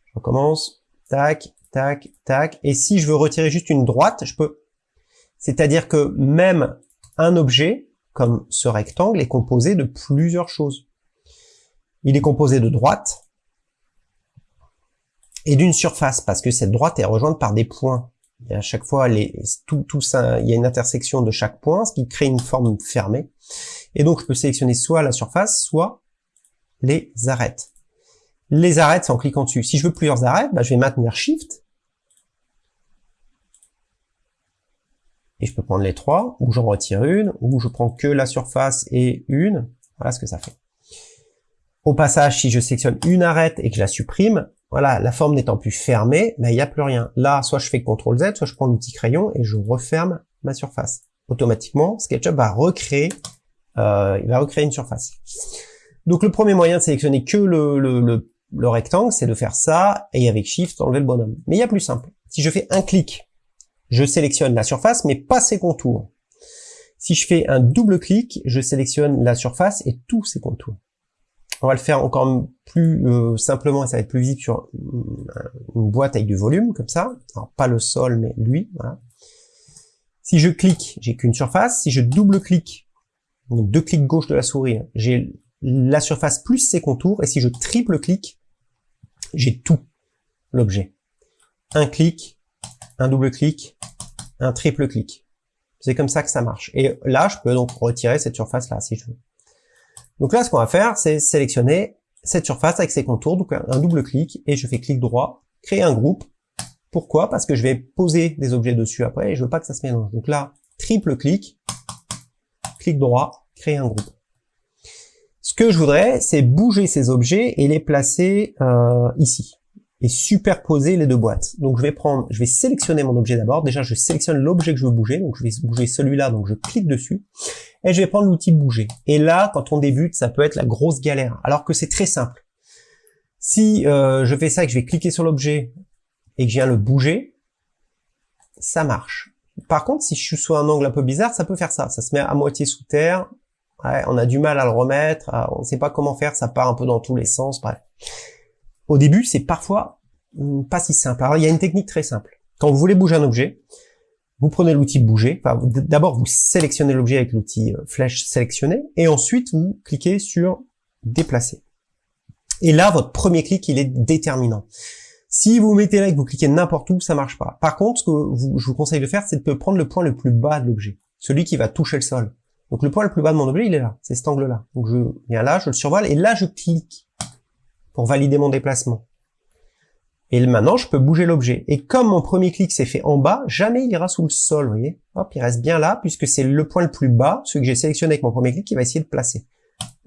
Je recommence, tac, tac, tac. Et si je veux retirer juste une droite, je peux. C'est-à-dire que même un objet, comme ce rectangle, est composé de plusieurs choses. Il est composé de droite et d'une surface, parce que cette droite est rejointe par des points. Et à chaque fois, il y a une intersection de chaque point, ce qui crée une forme fermée. Et donc, je peux sélectionner soit la surface, soit les arêtes. Les arêtes, c'est en cliquant dessus. Si je veux plusieurs arêtes, bah, je vais maintenir Shift, et je peux prendre les trois, ou j'en retire une, ou je prends que la surface et une, voilà ce que ça fait. Au passage, si je sélectionne une arête et que je la supprime, voilà, la forme n'étant plus fermée, ben, il n'y a plus rien. Là, soit je fais CTRL Z, soit je prends l'outil crayon et je referme ma surface. Automatiquement, SketchUp va recréer, euh, il va recréer une surface. Donc le premier moyen de sélectionner que le, le, le rectangle, c'est de faire ça, et avec Shift, enlever le bonhomme. Mais il y a plus simple. Si je fais un clic je sélectionne la surface, mais pas ses contours. Si je fais un double clic, je sélectionne la surface et tous ses contours. On va le faire encore plus euh, simplement et ça va être plus visible sur une boîte avec du volume, comme ça. Alors, pas le sol, mais lui, voilà. Si je clique, j'ai qu'une surface. Si je double-clique, donc deux clics gauche de la souris, j'ai la surface plus ses contours. Et si je triple-clique, j'ai tout l'objet. Un clic, un double clic, un triple clic. C'est comme ça que ça marche. Et là, je peux donc retirer cette surface-là, si je veux. Donc là, ce qu'on va faire, c'est sélectionner cette surface avec ses contours, donc un double clic, et je fais clic droit, créer un groupe, Pourquoi? Parce que je vais poser des objets dessus après et je veux pas que ça se mélange. Donc là, triple clic, clic droit, créer un groupe. Ce que je voudrais, c'est bouger ces objets et les placer euh, ici et superposer les deux boîtes. Donc je vais prendre, je vais sélectionner mon objet d'abord. Déjà, je sélectionne l'objet que je veux bouger. Donc je vais bouger celui-là, donc je clique dessus. Et je vais prendre l'outil bouger. Et là, quand on débute, ça peut être la grosse galère. Alors que c'est très simple. Si euh, je fais ça et que je vais cliquer sur l'objet et que je viens le bouger, ça marche. Par contre, si je suis sous un angle un peu bizarre, ça peut faire ça. Ça se met à moitié sous terre. on a du mal à le remettre. On ne sait pas comment faire. Ça part un peu dans tous les sens. Bref. Au début, c'est parfois hmm, pas si simple. Alors, il y a une technique très simple. Quand vous voulez bouger un objet, vous prenez l'outil bouger. D'abord, vous sélectionnez l'objet avec l'outil euh, flèche sélectionner, et ensuite, vous cliquez sur déplacer. Et là, votre premier clic, il est déterminant. Si vous mettez là et que vous cliquez n'importe où, ça marche pas. Par contre, ce que je vous conseille de faire, c'est de prendre le point le plus bas de l'objet, celui qui va toucher le sol. Donc le point le plus bas de mon objet, il est là, c'est cet angle-là. Donc je viens là, je le survole, et là je clique pour valider mon déplacement. Et maintenant, je peux bouger l'objet. Et comme mon premier clic s'est fait en bas, jamais il ira sous le sol, vous voyez Hop, il reste bien là, puisque c'est le point le plus bas, celui que j'ai sélectionné avec mon premier clic, qui va essayer de placer.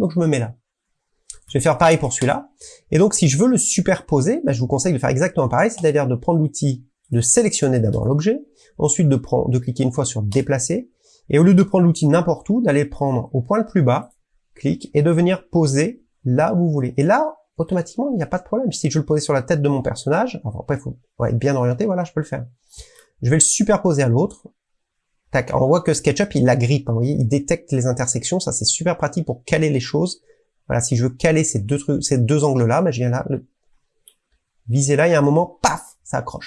Donc je me mets là. Je vais faire pareil pour celui-là. Et donc, si je veux le superposer, bah, je vous conseille de faire exactement pareil, c'est-à-dire de prendre l'outil de sélectionner d'abord l'objet, ensuite de, de cliquer une fois sur déplacer, et au lieu de prendre l'outil n'importe où, d'aller prendre au point le plus bas, clic, et de venir poser là où vous voulez. Et là, automatiquement, il n'y a pas de problème. Si je le posais sur la tête de mon personnage, après, il faut être bien orienté, voilà, je peux le faire. Je vais le superposer à l'autre. Tac, on voit que SketchUp, il la grippe, hein, vous voyez, il détecte les intersections, ça c'est super pratique pour caler les choses. Voilà, si je veux caler ces deux trucs, ces deux angles-là, ben, je viens là, le... viser là, il y a un moment, paf, ça accroche.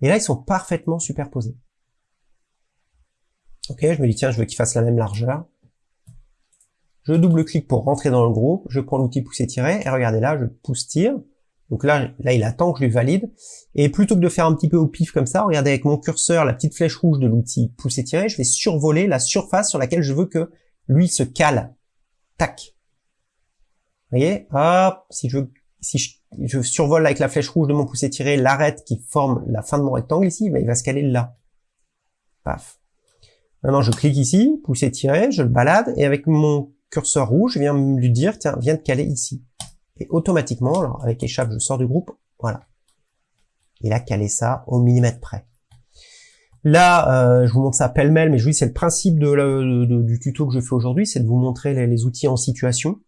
Et là, ils sont parfaitement superposés. Ok, je me dis, tiens, je veux qu'ils fassent la même largeur je double-clique pour rentrer dans le groupe, je prends l'outil pousser-tirer, et regardez là, je pousse-tire, donc là, là, il attend que je lui valide, et plutôt que de faire un petit peu au pif comme ça, regardez avec mon curseur, la petite flèche rouge de l'outil pousser-tirer, je vais survoler la surface sur laquelle je veux que lui se cale. Tac. Vous voyez? Hop, si je, si survole avec la flèche rouge de mon pousser-tirer l'arête qui forme la fin de mon rectangle ici, ben, il va se caler là. Paf. Maintenant, je clique ici, pousser-tirer, je le balade, et avec mon curseur rouge, je viens lui dire, tiens, viens de caler ici. Et automatiquement, alors avec échappe, je sors du groupe, voilà. Il a calé ça au millimètre près. Là, euh, je vous montre ça pêle-mêle, mais je vous dis, c'est le principe de, du tuto que je fais aujourd'hui, c'est de vous montrer les, outils en situation.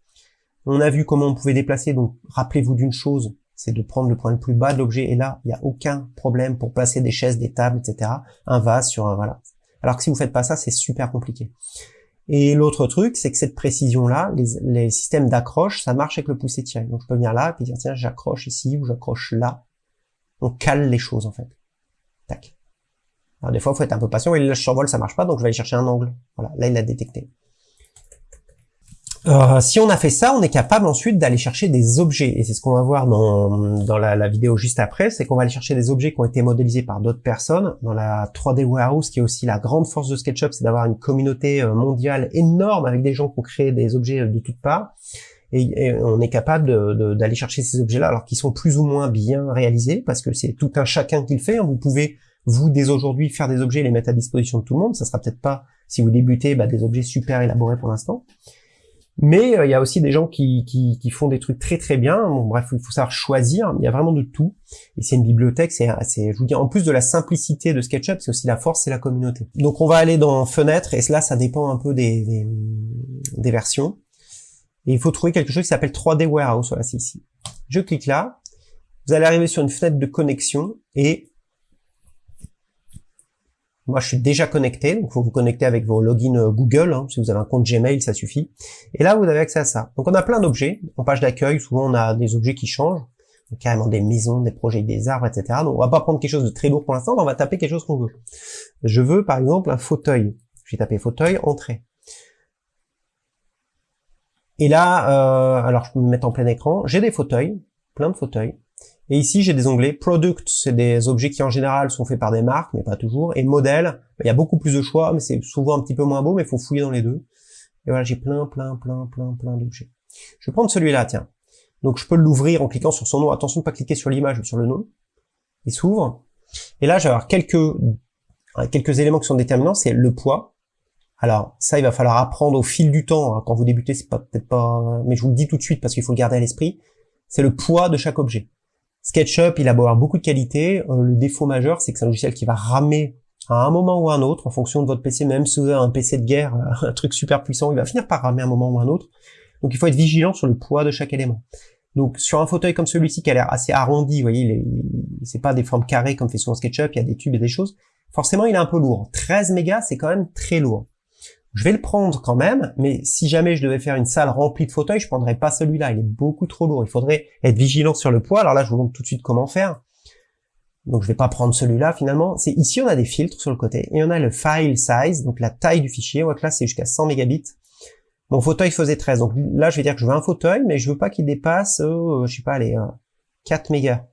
On a vu comment on pouvait déplacer, donc rappelez-vous d'une chose, c'est de prendre le point le plus bas de l'objet, et là, il n'y a aucun problème pour placer des chaises, des tables, etc. Un vase sur un, voilà. Alors que si vous faites pas ça, c'est super compliqué. Et l'autre truc, c'est que cette précision-là, les, systèmes d'accroche, ça marche avec le pouce tiré. Donc je peux venir là et puis dire tiens, j'accroche ici ou j'accroche là. On cale les choses en fait. Tac. Alors des fois, il faut être un peu patient. Et là, je survole, ça marche pas, donc je vais aller chercher un angle. Voilà, là, il l'a détecté. Euh, si on a fait ça, on est capable ensuite d'aller chercher des objets. Et c'est ce qu'on va voir dans, dans la, vidéo juste après, c'est qu'on va aller chercher des objets qui ont été modélisés par d'autres personnes. Dans la 3D Warehouse, qui est aussi la grande force de SketchUp, c'est d'avoir une communauté euh, mondiale énorme avec des gens qui ont créé des objets de toutes parts. Et, on est capable d'aller chercher ces objets-là, alors qu'ils sont plus ou moins bien réalisés, parce que c'est tout un chacun qui le fait. Hein. Vous pouvez, vous, dès aujourd'hui, faire des objets et les mettre à disposition de tout le monde. Ça sera peut-être pas, si vous débutez, bah, des objets super élaborés pour l'instant. Mais euh, il y a aussi des gens qui, qui, font des trucs très très bien. Bon, bref, il faut savoir choisir. Il y a vraiment de tout. Et c'est une bibliothèque. C'est, je vous dis, en plus de la simplicité de SketchUp, c'est aussi la force, c'est la communauté. Donc on va aller dans Fenêtre, et là, ça dépend un peu des, des, versions. Et il faut trouver quelque chose qui s'appelle 3D Warehouse. Voilà, c'est ici. Je clique là. Vous allez arriver sur une fenêtre de connexion et moi, je suis déjà connecté, donc faut vous connecter avec vos logins euh, Google. Hein, si vous avez un compte Gmail, ça suffit. Et là, vous avez accès à ça. Donc, on a plein d'objets. En page d'accueil, souvent, on a des objets qui changent. Carrément des maisons, des projets, des arbres, etc. Donc, on va pas prendre quelque chose de très lourd pour l'instant, on va taper quelque chose qu'on veut. Je veux, par exemple, un fauteuil. Je vais taper fauteuil, entrée. Et là, euh, alors je peux me mettre en plein écran. J'ai des fauteuils, plein de fauteuils. Et ici, j'ai des onglets Product, c'est des objets qui en général sont faits par des marques, mais pas toujours. Et Modèle, il y a beaucoup plus de choix, mais c'est souvent un petit peu moins beau, mais il faut fouiller dans les deux. Et voilà, j'ai plein, plein, plein, plein, plein d'objets. Je vais prendre celui-là, tiens. Donc je peux l'ouvrir en cliquant sur son nom. Attention de pas cliquer sur l'image ou sur le nom. Il s'ouvre. Et là, je vais avoir quelques, quelques éléments qui sont déterminants, c'est le poids. Alors, ça, il va falloir apprendre au fil du temps. Hein. Quand vous débutez, c'est peut-être pas... Mais je vous le dis tout de suite parce qu'il faut le garder à l'esprit. C'est le poids de chaque objet. SketchUp, il a beau avoir beaucoup de qualités. Euh, le défaut majeur, c'est que c'est un logiciel qui va ramer à un moment ou à un autre, en fonction de votre PC, même si vous avez un PC de guerre, un truc super puissant, il va finir par ramer à un moment ou à un autre. Donc il faut être vigilant sur le poids de chaque élément. Donc sur un fauteuil comme celui-ci qui a l'air assez arrondi, vous voyez, c'est pas des formes carrées comme fait souvent SketchUp, il y a des tubes et des choses. Forcément, il est un peu lourd. 13 mégas, c'est quand même très lourd. Je vais le prendre quand même, mais si jamais je devais faire une salle remplie de fauteuils, je prendrais pas celui-là. Il est beaucoup trop lourd. Il faudrait être vigilant sur le poids. Alors là, je vous montre tout de suite comment faire. Donc je vais pas prendre celui-là finalement. C'est ici on a des filtres sur le côté et on a le file size, donc la taille du fichier. On voit que là c'est jusqu'à 100 mégabits. Mon fauteuil faisait 13, donc là je vais dire que je veux un fauteuil, mais je veux pas qu'il dépasse, euh, je sais pas, les 4 euh, mégas.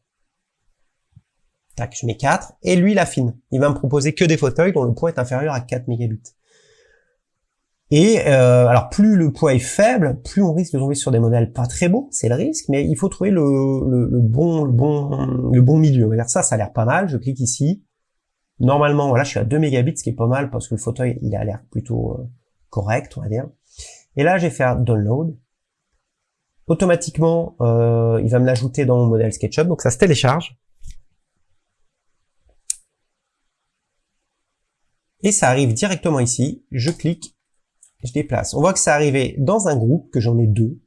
Tac, je mets 4, et lui il affine. Il va me proposer que des fauteuils dont le poids est inférieur à 4 mégabits. Et euh, alors plus le poids est faible, plus on risque de tomber sur des modèles pas très beaux, c'est le risque, mais il faut trouver le, bon le bon le bon milieu. On va dire ça, ça a l'air pas mal. Je clique ici. Normalement, voilà, je suis à 2 mégabits, ce qui est pas mal parce que le fauteuil il a l'air plutôt correct, on va dire. Et là, je vais faire download. Automatiquement, euh, il va me l'ajouter dans mon modèle SketchUp, donc ça se télécharge. Et ça arrive directement ici. Je clique, je déplace. On voit que c'est arrivé dans un groupe, que j'en ai deux.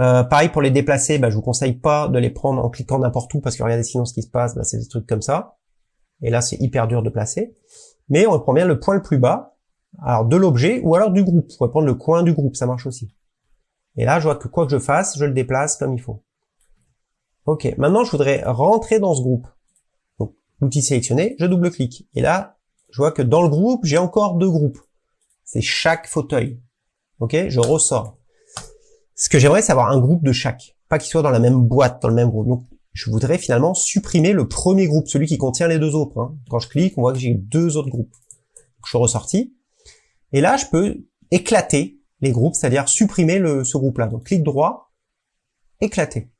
Euh, pareil pour les déplacer, bah, je vous conseille pas de les prendre en cliquant n'importe où, parce que regardez sinon ce qui se passe, bah, c'est des trucs comme ça. Et là, c'est hyper dur de placer. Mais on prend bien le point le plus bas, alors de l'objet ou alors du groupe. Vous pouvez prendre le coin du groupe, ça marche aussi. Et là, je vois que quoi que je fasse, je le déplace comme il faut. Ok, maintenant je voudrais rentrer dans ce groupe. Donc, l'outil sélectionné, je double-clique. Et là, je vois que dans le groupe, j'ai encore deux groupes. C'est chaque fauteuil. Ok, je ressors. Ce que j'aimerais, c'est avoir un groupe de chaque. Pas qu'il soit dans la même boîte, dans le même groupe. Donc, je voudrais finalement supprimer le premier groupe, celui qui contient les deux autres. Hein. Quand je clique, on voit que j'ai deux autres groupes. je suis ressorti. Et là, je peux éclater les groupes, c'est-à-dire supprimer le, ce groupe-là. Donc, clic droit, éclater.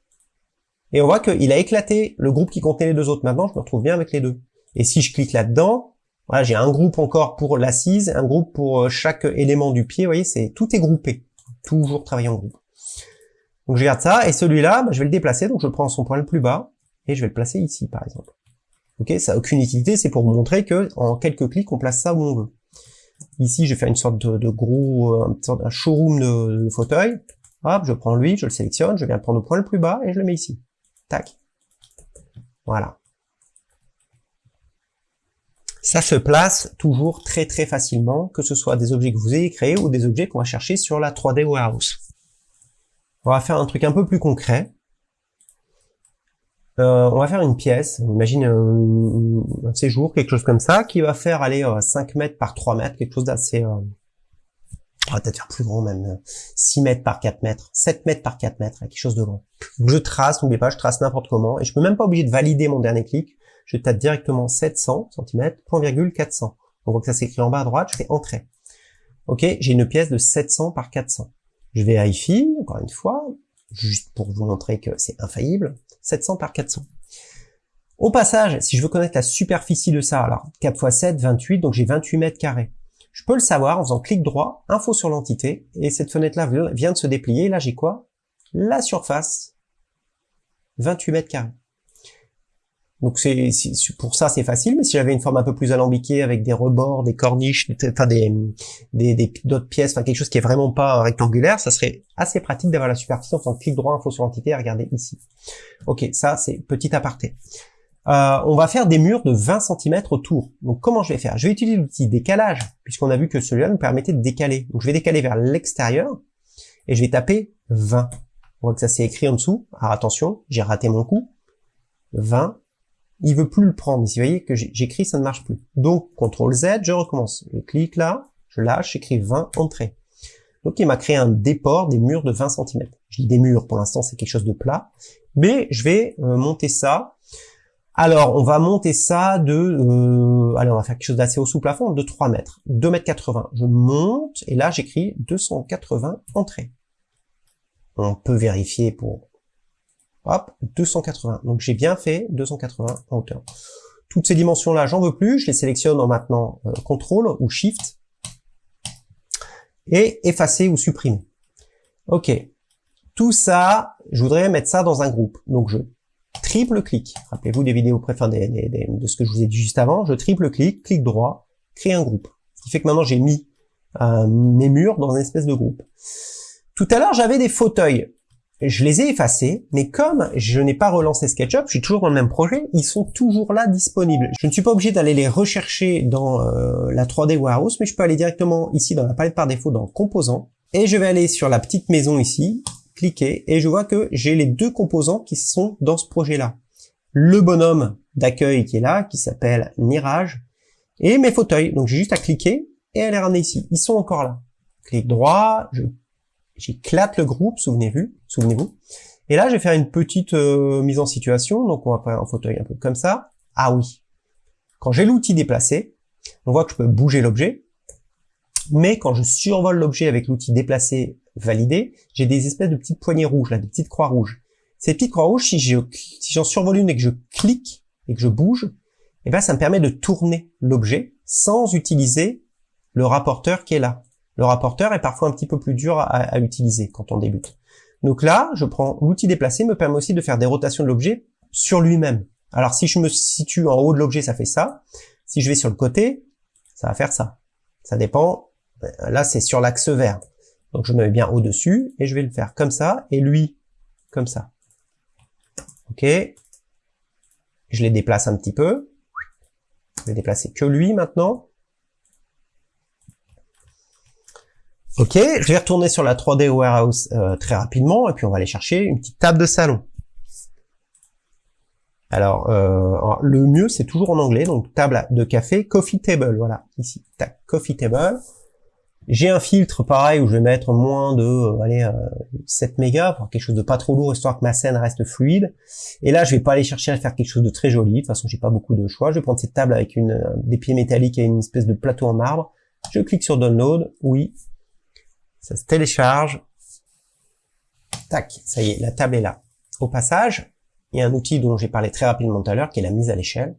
Et on voit qu'il a éclaté le groupe qui contenait les deux autres. Maintenant, je me retrouve bien avec les deux. Et si je clique là-dedans, voilà, j'ai un groupe encore pour l'assise, un groupe pour euh, chaque élément du pied. Vous voyez, c'est tout est groupé. Toujours travailler en groupe. Donc, je garde ça. Et celui-là, bah, je vais le déplacer. Donc, je prends son point le plus bas et je vais le placer ici, par exemple. Ok, ça n'a aucune utilité. C'est pour vous montrer que en quelques clics, on place ça où on veut. Ici, je vais faire une sorte de, gros, euh, un showroom de, fauteuil. Hop, je prends lui, je le sélectionne, je viens prendre au point le plus bas et je le mets ici. Tac. Voilà. Ça se place toujours très très facilement, que ce soit des objets que vous ayez créés ou des objets qu'on va chercher sur la 3D Warehouse. On va faire un truc un peu plus concret. Euh, on va faire une pièce, imagine un, séjour, quelque chose comme ça, qui va faire aller 5 euh, mètres par 3 mètres, quelque chose d'assez... Euh, on va peut-être faire plus grand même, 6 mètres par 4 mètres, 7 mètres par 4 mètres, quelque chose de grand. je trace, n'oubliez pas, je trace n'importe comment, et je peux même pas oublier de valider mon dernier clic, je tape directement 700 cm, point virgule 400. Donc ça s'écrit en bas à droite, je fais Entrée. Ok, j'ai une pièce de 700 par 400. Je vais à encore une fois, juste pour vous montrer que c'est infaillible, 700 par 400. Au passage, si je veux connaître la superficie de ça, alors 4 x 7, 28, donc j'ai 28 mètres carrés. Je peux le savoir en faisant clic droit, info sur l'entité, et cette fenêtre-là vient de se déplier. Là, j'ai quoi? La surface, 28 mètres carrés. Donc c'est pour ça c'est facile, mais si j'avais une forme un peu plus alambiquée avec des rebords, des corniches, enfin des des d'autres pièces, enfin quelque chose qui est vraiment pas rectangulaire, ça serait assez pratique d'avoir la superficie en faisant clic droit, info sur l'entité et regarder ici. Ok, ça c'est petit aparté. Euh, on va faire des murs de 20 cm autour. Donc comment je vais faire? Je vais utiliser l'outil décalage, puisqu'on a vu que celui-là nous permettait de décaler. Donc je vais décaler vers l'extérieur, et je vais taper 20. On voit que ça s'est écrit en dessous. Alors attention, j'ai raté mon coup. 20 il veut plus le prendre. Ici, vous voyez que j'écris, ça ne marche plus. Donc, CTRL Z, je recommence. Je clique là, je lâche, j'écris 20, entrée. Donc, il m'a créé un déport des murs de 20 cm. Je dis des murs, pour l'instant, c'est quelque chose de plat. Mais je vais euh, monter ça. Alors, on va monter ça de... Euh, allez, on va faire quelque chose d'assez haut sous plafond, de 3 mètres. 2 mètres 80. Je monte, et là, j'écris 280 entrée. On peut vérifier pour Hop, 280. Donc j'ai bien fait 280 en hauteur. Toutes ces dimensions-là, j'en veux plus. Je les sélectionne en maintenant euh, CTRL ou SHIFT. Et effacer ou supprimer. OK. Tout ça, je voudrais mettre ça dans un groupe. Donc je triple clic. Rappelez-vous des vidéos préférées de ce que je vous ai dit juste avant. Je triple clic, droit, créer un groupe. Ce qui fait que maintenant j'ai mis euh, mes murs dans une espèce de groupe. Tout à l'heure, j'avais des fauteuils. Je les ai effacés, mais comme je n'ai pas relancé SketchUp, je suis toujours dans le même projet, ils sont toujours là disponibles. Je ne suis pas obligé d'aller les rechercher dans euh, la 3D Warehouse, mais je peux aller directement ici dans la palette par défaut dans Composants, et je vais aller sur la petite maison ici, cliquer, et je vois que j'ai les deux composants qui sont dans ce projet-là. Le bonhomme d'accueil qui est là, qui s'appelle Nirage, et mes fauteuils. Donc j'ai juste à cliquer et à les ramener ici. Ils sont encore là. Clic droit, j'éclate le groupe, souvenez-vous, souvenez-vous. Et là, je vais faire une petite euh, mise en situation. Donc on va prendre un fauteuil un peu comme ça. Ah oui. Quand j'ai l'outil déplacé, on voit que je peux bouger l'objet. Mais quand je survole l'objet avec l'outil déplacé validé, j'ai des espèces de petites poignées rouges, là, des petites croix rouges. Ces petites croix rouges, si j'en survole une et que je clique et que je bouge, eh ben, ça me permet de tourner l'objet sans utiliser le rapporteur qui est là. Le rapporteur est parfois un petit peu plus dur à, utiliser quand on débute. Donc là, je prends l'outil déplacer, me permet aussi de faire des rotations de l'objet sur lui-même. Alors si je me situe en haut de l'objet, ça fait ça. Si je vais sur le côté, ça va faire ça. Ça dépend. Là, c'est sur l'axe vert. Donc je me mets bien au-dessus et je vais le faire comme ça et lui comme ça. Ok. Je les déplace un petit peu. Je vais déplacer que lui maintenant. Ok, je vais retourner sur la 3D Warehouse euh, très rapidement, et puis on va aller chercher une petite table de salon. Alors, euh, le mieux, c'est toujours en anglais, donc table de café, coffee table, voilà, ici, tac, coffee table. J'ai un filtre pareil où je vais mettre moins de euh, allez, 7 euh, mégas pour quelque chose de pas trop lourd histoire que ma scène reste fluide. Et là, je vais pas aller chercher à faire quelque chose de très joli. De toute façon, j'ai pas beaucoup de choix. Je vais prendre cette table avec une, euh, des pieds métalliques et une espèce de plateau en marbre. Je clique sur Download. Oui. Ça se télécharge. Tac. Ça y est, la table est là. Au passage, il y a un outil dont j'ai parlé très rapidement tout à l'heure qui est la mise à l'échelle.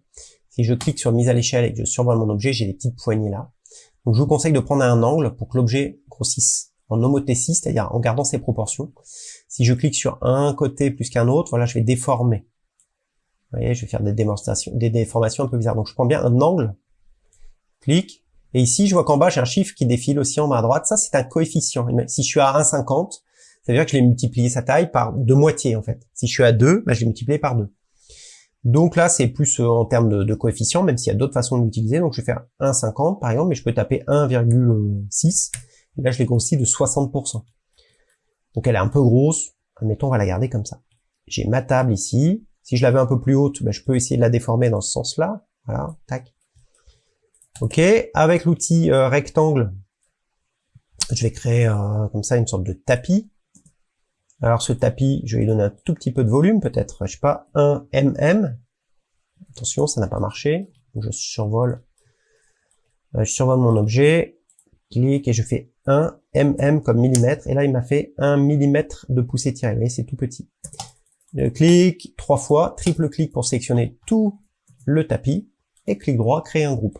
Si je clique sur mise à l'échelle et que je survole mon objet, j'ai des petites poignées là. Donc je vous conseille de prendre un angle pour que l'objet grossisse en homothétie, c'est-à-dire en gardant ses proportions. Si je clique sur un côté plus qu'un autre, voilà, je vais déformer. Vous voyez, je vais faire des déformations un peu bizarres. Donc je prends bien un angle, clique, et ici je vois qu'en bas j'ai un chiffre qui défile aussi en à droite. Ça c'est un coefficient. Si je suis à 1,50, ça veut dire que je l'ai multiplié sa taille par de moitié en fait. Si je suis à 2, bah, je l'ai multiplié par 2. Donc là, c'est plus euh, en termes de, coefficient, même s'il y a d'autres façons de l'utiliser. Donc je vais faire 1,50 par exemple, mais je peux taper 1,6. Là, je l'ai grossi de 60%. Donc elle est un peu grosse. Admettons, on va la garder comme ça. J'ai ma table ici. Si je l'avais un peu plus haute, ben, je peux essayer de la déformer dans ce sens-là. Voilà, tac. Ok, avec l'outil euh, rectangle, je vais créer euh, comme ça une sorte de tapis. Alors ce tapis, je vais lui donner un tout petit peu de volume, peut-être, je sais pas, 1 mm. Attention, ça n'a pas marché. je survole, euh, je survole mon objet, clique et je fais 1 mm comme millimètre. Et là, il m'a fait 1 mm de poussée tirée. Vous voyez, c'est tout petit. Je clique trois fois, triple clic pour sélectionner tout le tapis et clic droit, créer un groupe.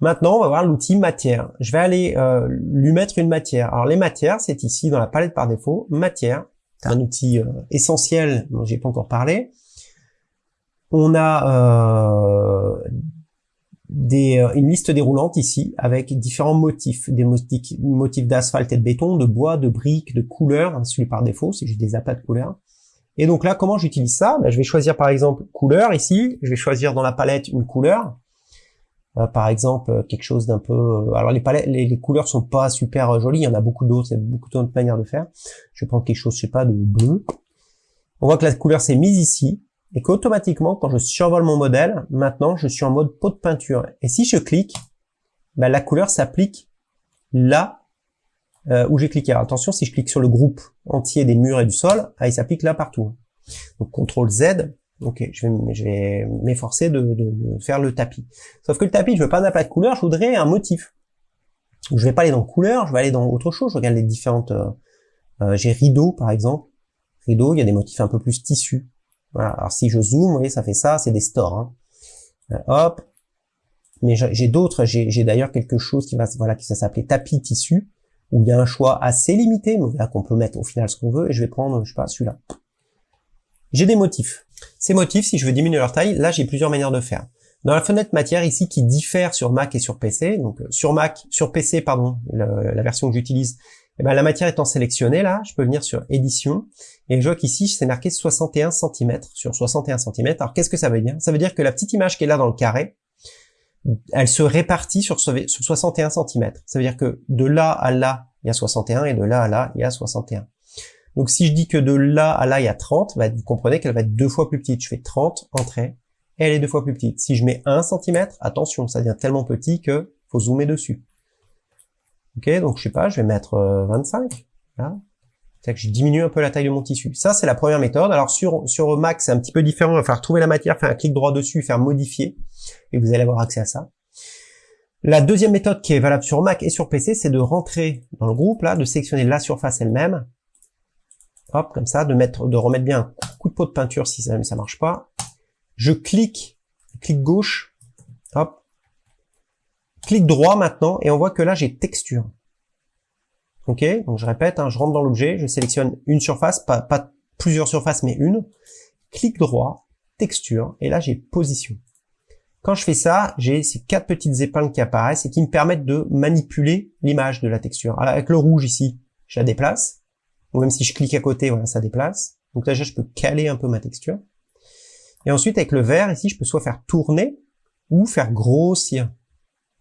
Maintenant, on va voir l'outil matière. Je vais aller euh, lui mettre une matière. Alors les matières, c'est ici dans la palette par défaut, matière. C'est un outil euh, essentiel dont j'ai pas encore parlé. On a euh, des, une liste déroulante ici avec différents motifs, des motifs, d'asphalte et de béton, de bois, de briques, de couleurs, hein, celui par défaut, c'est juste des appâts de couleurs. Et donc là, comment j'utilise ça? Ben, Je vais choisir par exemple couleur ici, je vais choisir dans la palette une couleur, euh, par exemple euh, quelque chose d'un peu euh, alors les palettes les, couleurs sont pas super jolies il y en a beaucoup d'autres beaucoup d'autres manières de faire. Je vais prendre quelque chose je sais pas de bleu. On voit que la couleur s'est mise ici et qu'automatiquement quand je survole mon modèle maintenant je suis en mode pot de peinture. Et si je clique ben, la couleur s'applique là où j'ai cliqué. Alors attention si je clique sur le groupe entier des murs et du sol ah, il s'applique là partout. Donc CTRL Z Ok, je vais, je vais m'efforcer de, faire le tapis. Sauf que le tapis, je veux pas un aplat de couleur, je voudrais un motif. Je vais pas aller dans couleur, je vais aller dans autre chose. Je regarde les différentes. Euh, euh, j'ai rideau par exemple. Rideau, il y a des motifs un peu plus tissus. Voilà. Alors si je zoome, vous voyez, ça fait ça, c'est des stores. Hein. hop. Mais j'ai d'autres, j'ai d'ailleurs quelque chose qui va, voilà, qui ça s'appelait tapis tissu, où il y a un choix assez limité, mais là qu'on peut mettre au final ce qu'on veut, et je vais prendre, je sais pas, celui-là. J'ai des motifs. Ces motifs, si je veux diminuer leur taille, là j'ai plusieurs manières de faire. Dans la fenêtre matière ici qui diffère sur Mac et sur PC, donc euh, sur Mac, sur PC pardon, la, version que j'utilise, eh ben, la matière étant sélectionnée là, je peux venir sur édition et je vois qu'ici c'est marqué 61 cm sur 61 cm. Alors qu'est-ce que ça veut dire? Ça veut dire que la petite image qui est là dans le carré, elle se répartit sur, sur 61 cm. Ça veut dire que de là à là, il y a 61 et de là à là, il y a 61. Donc si je dis que de là à là, il y a 30, bah, vous comprenez qu'elle va être deux fois plus petite. Je fais 30, entrée, et elle est deux fois plus petite. Si je mets 1 cm, attention, ça devient tellement petit que faut zoomer dessus. Ok, donc je sais pas, je vais mettre 25. Euh, C'est que je diminue un peu la taille de mon tissu. Ça, c'est la première méthode. Alors sur, sur Mac, c'est un petit peu différent. Il va falloir trouver la matière, faire un clic droit dessus, faire modifier. Et vous allez avoir accès à ça. La deuxième méthode qui est valable sur Mac et sur PC, c'est de rentrer dans le groupe, là, de sélectionner la surface elle-même. Hop, comme ça, de mettre, de remettre bien un coup de pot de peinture si ça ne marche pas. Je clique, clic gauche, hop, clic droit maintenant, et on voit que là j'ai texture. Ok, donc je répète, hein, je rentre dans l'objet, je sélectionne une surface, pas, pas plusieurs surfaces, mais une. Clic droit, texture, et là j'ai position. Quand je fais ça, j'ai ces quatre petites épingles qui apparaissent et qui me permettent de manipuler l'image de la texture. Alors avec le rouge ici, je la déplace. Ou même si je clique à côté, voilà, ça déplace. Donc là, je peux caler un peu ma texture. Et ensuite, avec le vert, ici, je peux soit faire tourner ou faire grossir.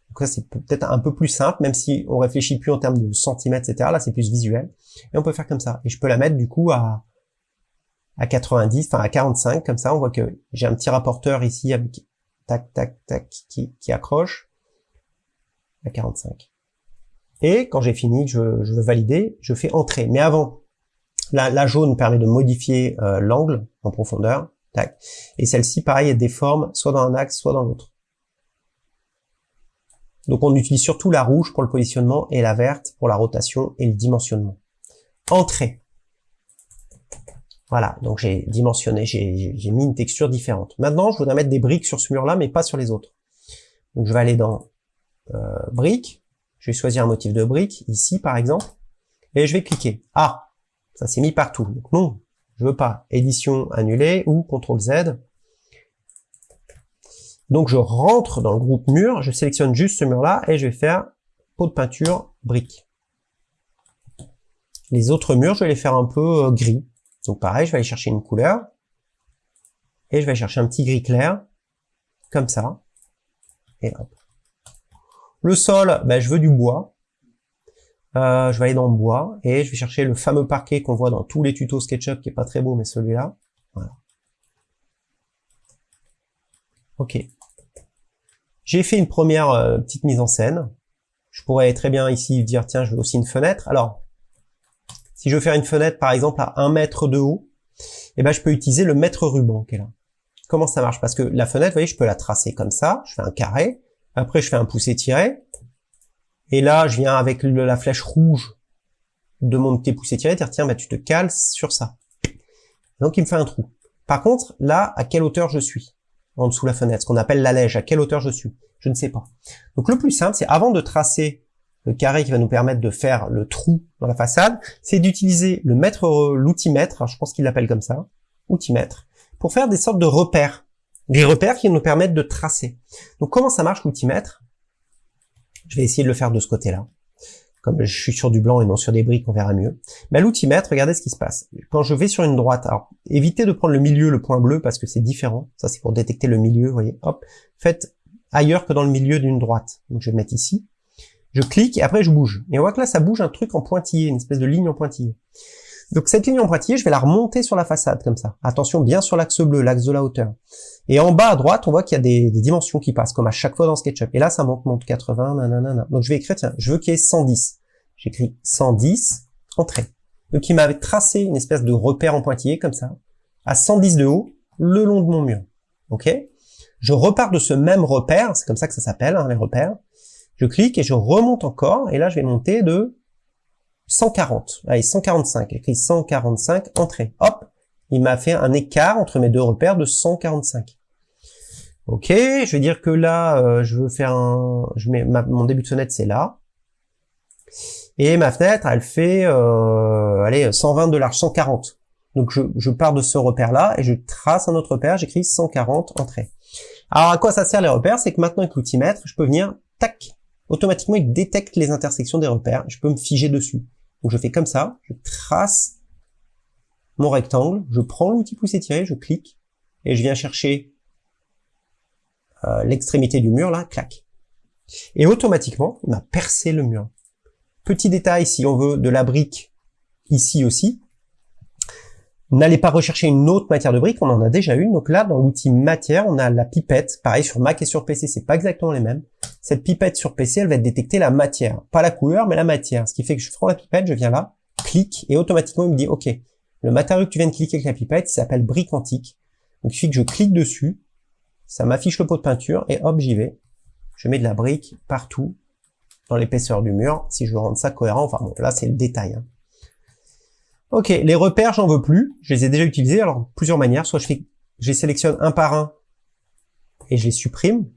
Donc ça, c'est peut-être un peu plus simple, même si on réfléchit plus en termes de centimètres, etc. Là, c'est plus visuel. Et on peut faire comme ça. Et je peux la mettre, du coup, à, à 90, enfin à 45, comme ça. On voit que j'ai un petit rapporteur ici avec tac, tac, tac, qui, qui accroche à 45. Et quand j'ai fini, je, je veux valider, je fais entrer. Mais avant, la, jaune permet de modifier euh, l'angle en profondeur. Et celle-ci, pareil, elle déforme soit dans un axe, soit dans l'autre. Donc on utilise surtout la rouge pour le positionnement et la verte pour la rotation et le dimensionnement. Entrée. Voilà, donc j'ai dimensionné, j'ai mis une texture différente. Maintenant, je voudrais mettre des briques sur ce mur-là, mais pas sur les autres. Donc je vais aller dans euh, briques, je vais choisir un motif de brique, ici par exemple, et je vais cliquer. Ah, ça s'est mis partout. Donc non, je veux pas. Édition annulée ou CTRL Z. Donc je rentre dans le groupe mur, je sélectionne juste ce mur-là et je vais faire pot de peinture brique. Les autres murs, je vais les faire un peu euh, gris. Donc pareil, je vais aller chercher une couleur et je vais chercher un petit gris clair, comme ça. Et hop. Le sol, ben, je veux du bois. Euh, je vais aller dans le bois et je vais chercher le fameux parquet qu'on voit dans tous les tutos SketchUp qui est pas très beau mais celui-là. Voilà. Ok. J'ai fait une première euh, petite mise en scène. Je pourrais très bien ici dire tiens je veux aussi une fenêtre. Alors si je veux faire une fenêtre par exemple à 1 mètre de haut, eh ben je peux utiliser le mètre ruban qui est là. Comment ça marche? Parce que la fenêtre, vous voyez, je peux la tracer comme ça. Je fais un carré. Après, je fais un pouce tiré. Et là, je viens avec la flèche rouge de mon petit pouce étiré, dire tiens, bah, tu te cales sur ça. Donc il me fait un trou. Par contre, là, à quelle hauteur je suis? En dessous de la fenêtre, ce qu'on appelle l'allège, à quelle hauteur je suis? Je ne sais pas. Donc le plus simple, c'est avant de tracer le carré qui va nous permettre de faire le trou dans la façade, c'est d'utiliser le mètre, l'outil-mètre, je pense qu'il l'appelle comme ça, outil-mètre, pour faire des sortes de repères. Des repères qui nous permettent de tracer. Donc comment ça marche l'outil-mètre je vais essayer de le faire de ce côté-là. Comme je suis sur du blanc et non sur des briques, on verra mieux. Mais l'outil-mètre, regardez ce qui se passe. Quand je vais sur une droite, alors évitez de prendre le milieu, le point bleu, parce que c'est différent. Ça, c'est pour détecter le milieu, vous voyez. Hop, faites ailleurs que dans le milieu d'une droite. Donc je vais mettre ici. Je clique et après je bouge. Et on voit que là, ça bouge un truc en pointillé, une espèce de ligne en pointillé. Donc cette ligne en pointillé, je vais la remonter sur la façade comme ça. Attention bien sur l'axe bleu, l'axe de la hauteur. Et en bas à droite, on voit qu'il y a des, dimensions qui passent, comme à chaque fois dans SketchUp. Et là, ça monte, monte 80, nanana. Donc je vais écrire, tiens, je veux qu'il y ait 110. J'écris 110, entrée. Donc il m'avait tracé une espèce de repère en pointillé, comme ça, à 110 de haut, le long de mon mur. Ok? Je repars de ce même repère, c'est comme ça que ça s'appelle, hein, les repères. Je clique et je remonte encore, et là je vais monter de 140. Allez, 145. Écrit 145, entrée. Hop, il m'a fait un écart entre mes deux repères de 145. Ok, je vais dire que là, euh, je veux faire un... Je mets mon début de fenêtre, c'est là. Et ma fenêtre, elle fait, euh, allez, 120 de large, 140. Donc je, je pars de ce repère-là et je trace un autre repère, j'écris 140 entrées. Alors à quoi ça sert les repères? C'est que maintenant avec l'outimètre, je peux venir, tac, automatiquement il détecte les intersections des repères, je peux me figer dessus. Donc je fais comme ça, je trace mon rectangle, je prends l'outil pouce étiré, je clique, et je viens chercher euh, l'extrémité du mur, là, clac. Et automatiquement, on a percé le mur. Petit détail, si on veut de la brique ici aussi, n'allez pas rechercher une autre matière de brique, on en a déjà une. Donc là, dans l'outil matière, on a la pipette. Pareil, sur Mac et sur PC, c'est pas exactement les mêmes. Cette pipette sur PC, elle va détecter la matière. Pas la couleur, mais la matière. Ce qui fait que je prends la pipette, je viens là, clique, et automatiquement, il me dit, OK, le matériau que tu viens de cliquer avec la pipette, il s'appelle brique antique. Donc il suffit que je clique dessus, ça m'affiche le pot de peinture et hop, j'y vais. Je mets de la brique partout dans l'épaisseur du mur, si je veux rendre ça cohérent. Enfin bon, là c'est le détail. Hein. Ok, les repères, j'en veux plus. Je les ai déjà utilisés. Alors plusieurs manières. Soit je les sélectionne un par un et je les supprime.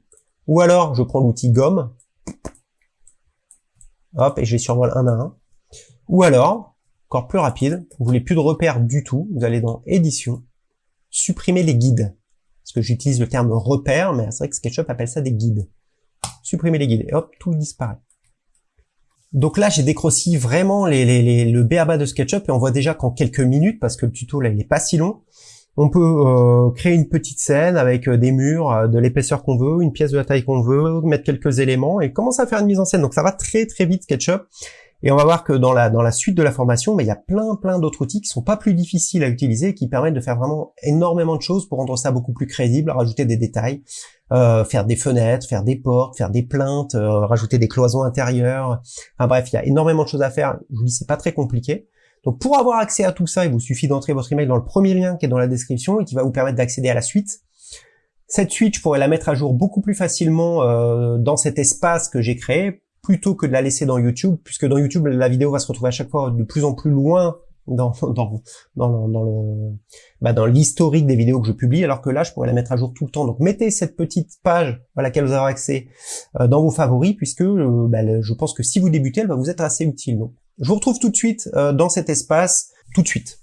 Ou alors je prends l'outil gomme. Hop, et je les survole un à un. Ou alors, encore plus rapide, vous voulez plus de repères du tout. Vous allez dans édition, supprimer les guides parce que j'utilise le terme repère, mais c'est vrai que SketchUp appelle ça des guides. Supprimer les guides, et hop, tout disparaît. Donc là, j'ai décroci vraiment les, les, le BABA de SketchUp, et on voit déjà qu'en quelques minutes, parce que le tuto là, il est pas si long, on peut euh, créer une petite scène avec euh, des murs euh, de l'épaisseur qu'on veut, une pièce de la taille qu'on veut, mettre quelques éléments, et commencer à faire une mise en scène. Donc ça va très très vite SketchUp. Et on va voir que dans la, dans la suite de la formation, mais il y a plein plein d'autres outils qui sont pas plus difficiles à utiliser qui permettent de faire vraiment énormément de choses pour rendre ça beaucoup plus crédible, rajouter des détails, euh, faire des fenêtres, faire des portes, faire des plaintes, euh, rajouter des cloisons intérieures. Enfin bref, il y a énormément de choses à faire. Je vous dis, c'est pas très compliqué. Donc pour avoir accès à tout ça, il vous suffit d'entrer votre email dans le premier lien qui est dans la description et qui va vous permettre d'accéder à la suite. Cette suite, je pourrais la mettre à jour beaucoup plus facilement euh, dans cet espace que j'ai créé plutôt que de la laisser dans YouTube, puisque dans YouTube, la vidéo va se retrouver à chaque fois de plus en plus loin dans, dans, dans, le bah dans l'historique des vidéos que je publie, alors que là, je pourrais la mettre à jour tout le temps. Donc, mettez cette petite page à laquelle vous avez accès euh, dans vos favoris, puisque euh, bah, je pense que si vous débutez, elle va vous être assez utile. Donc, je vous retrouve tout de suite euh, dans cet espace, tout de suite.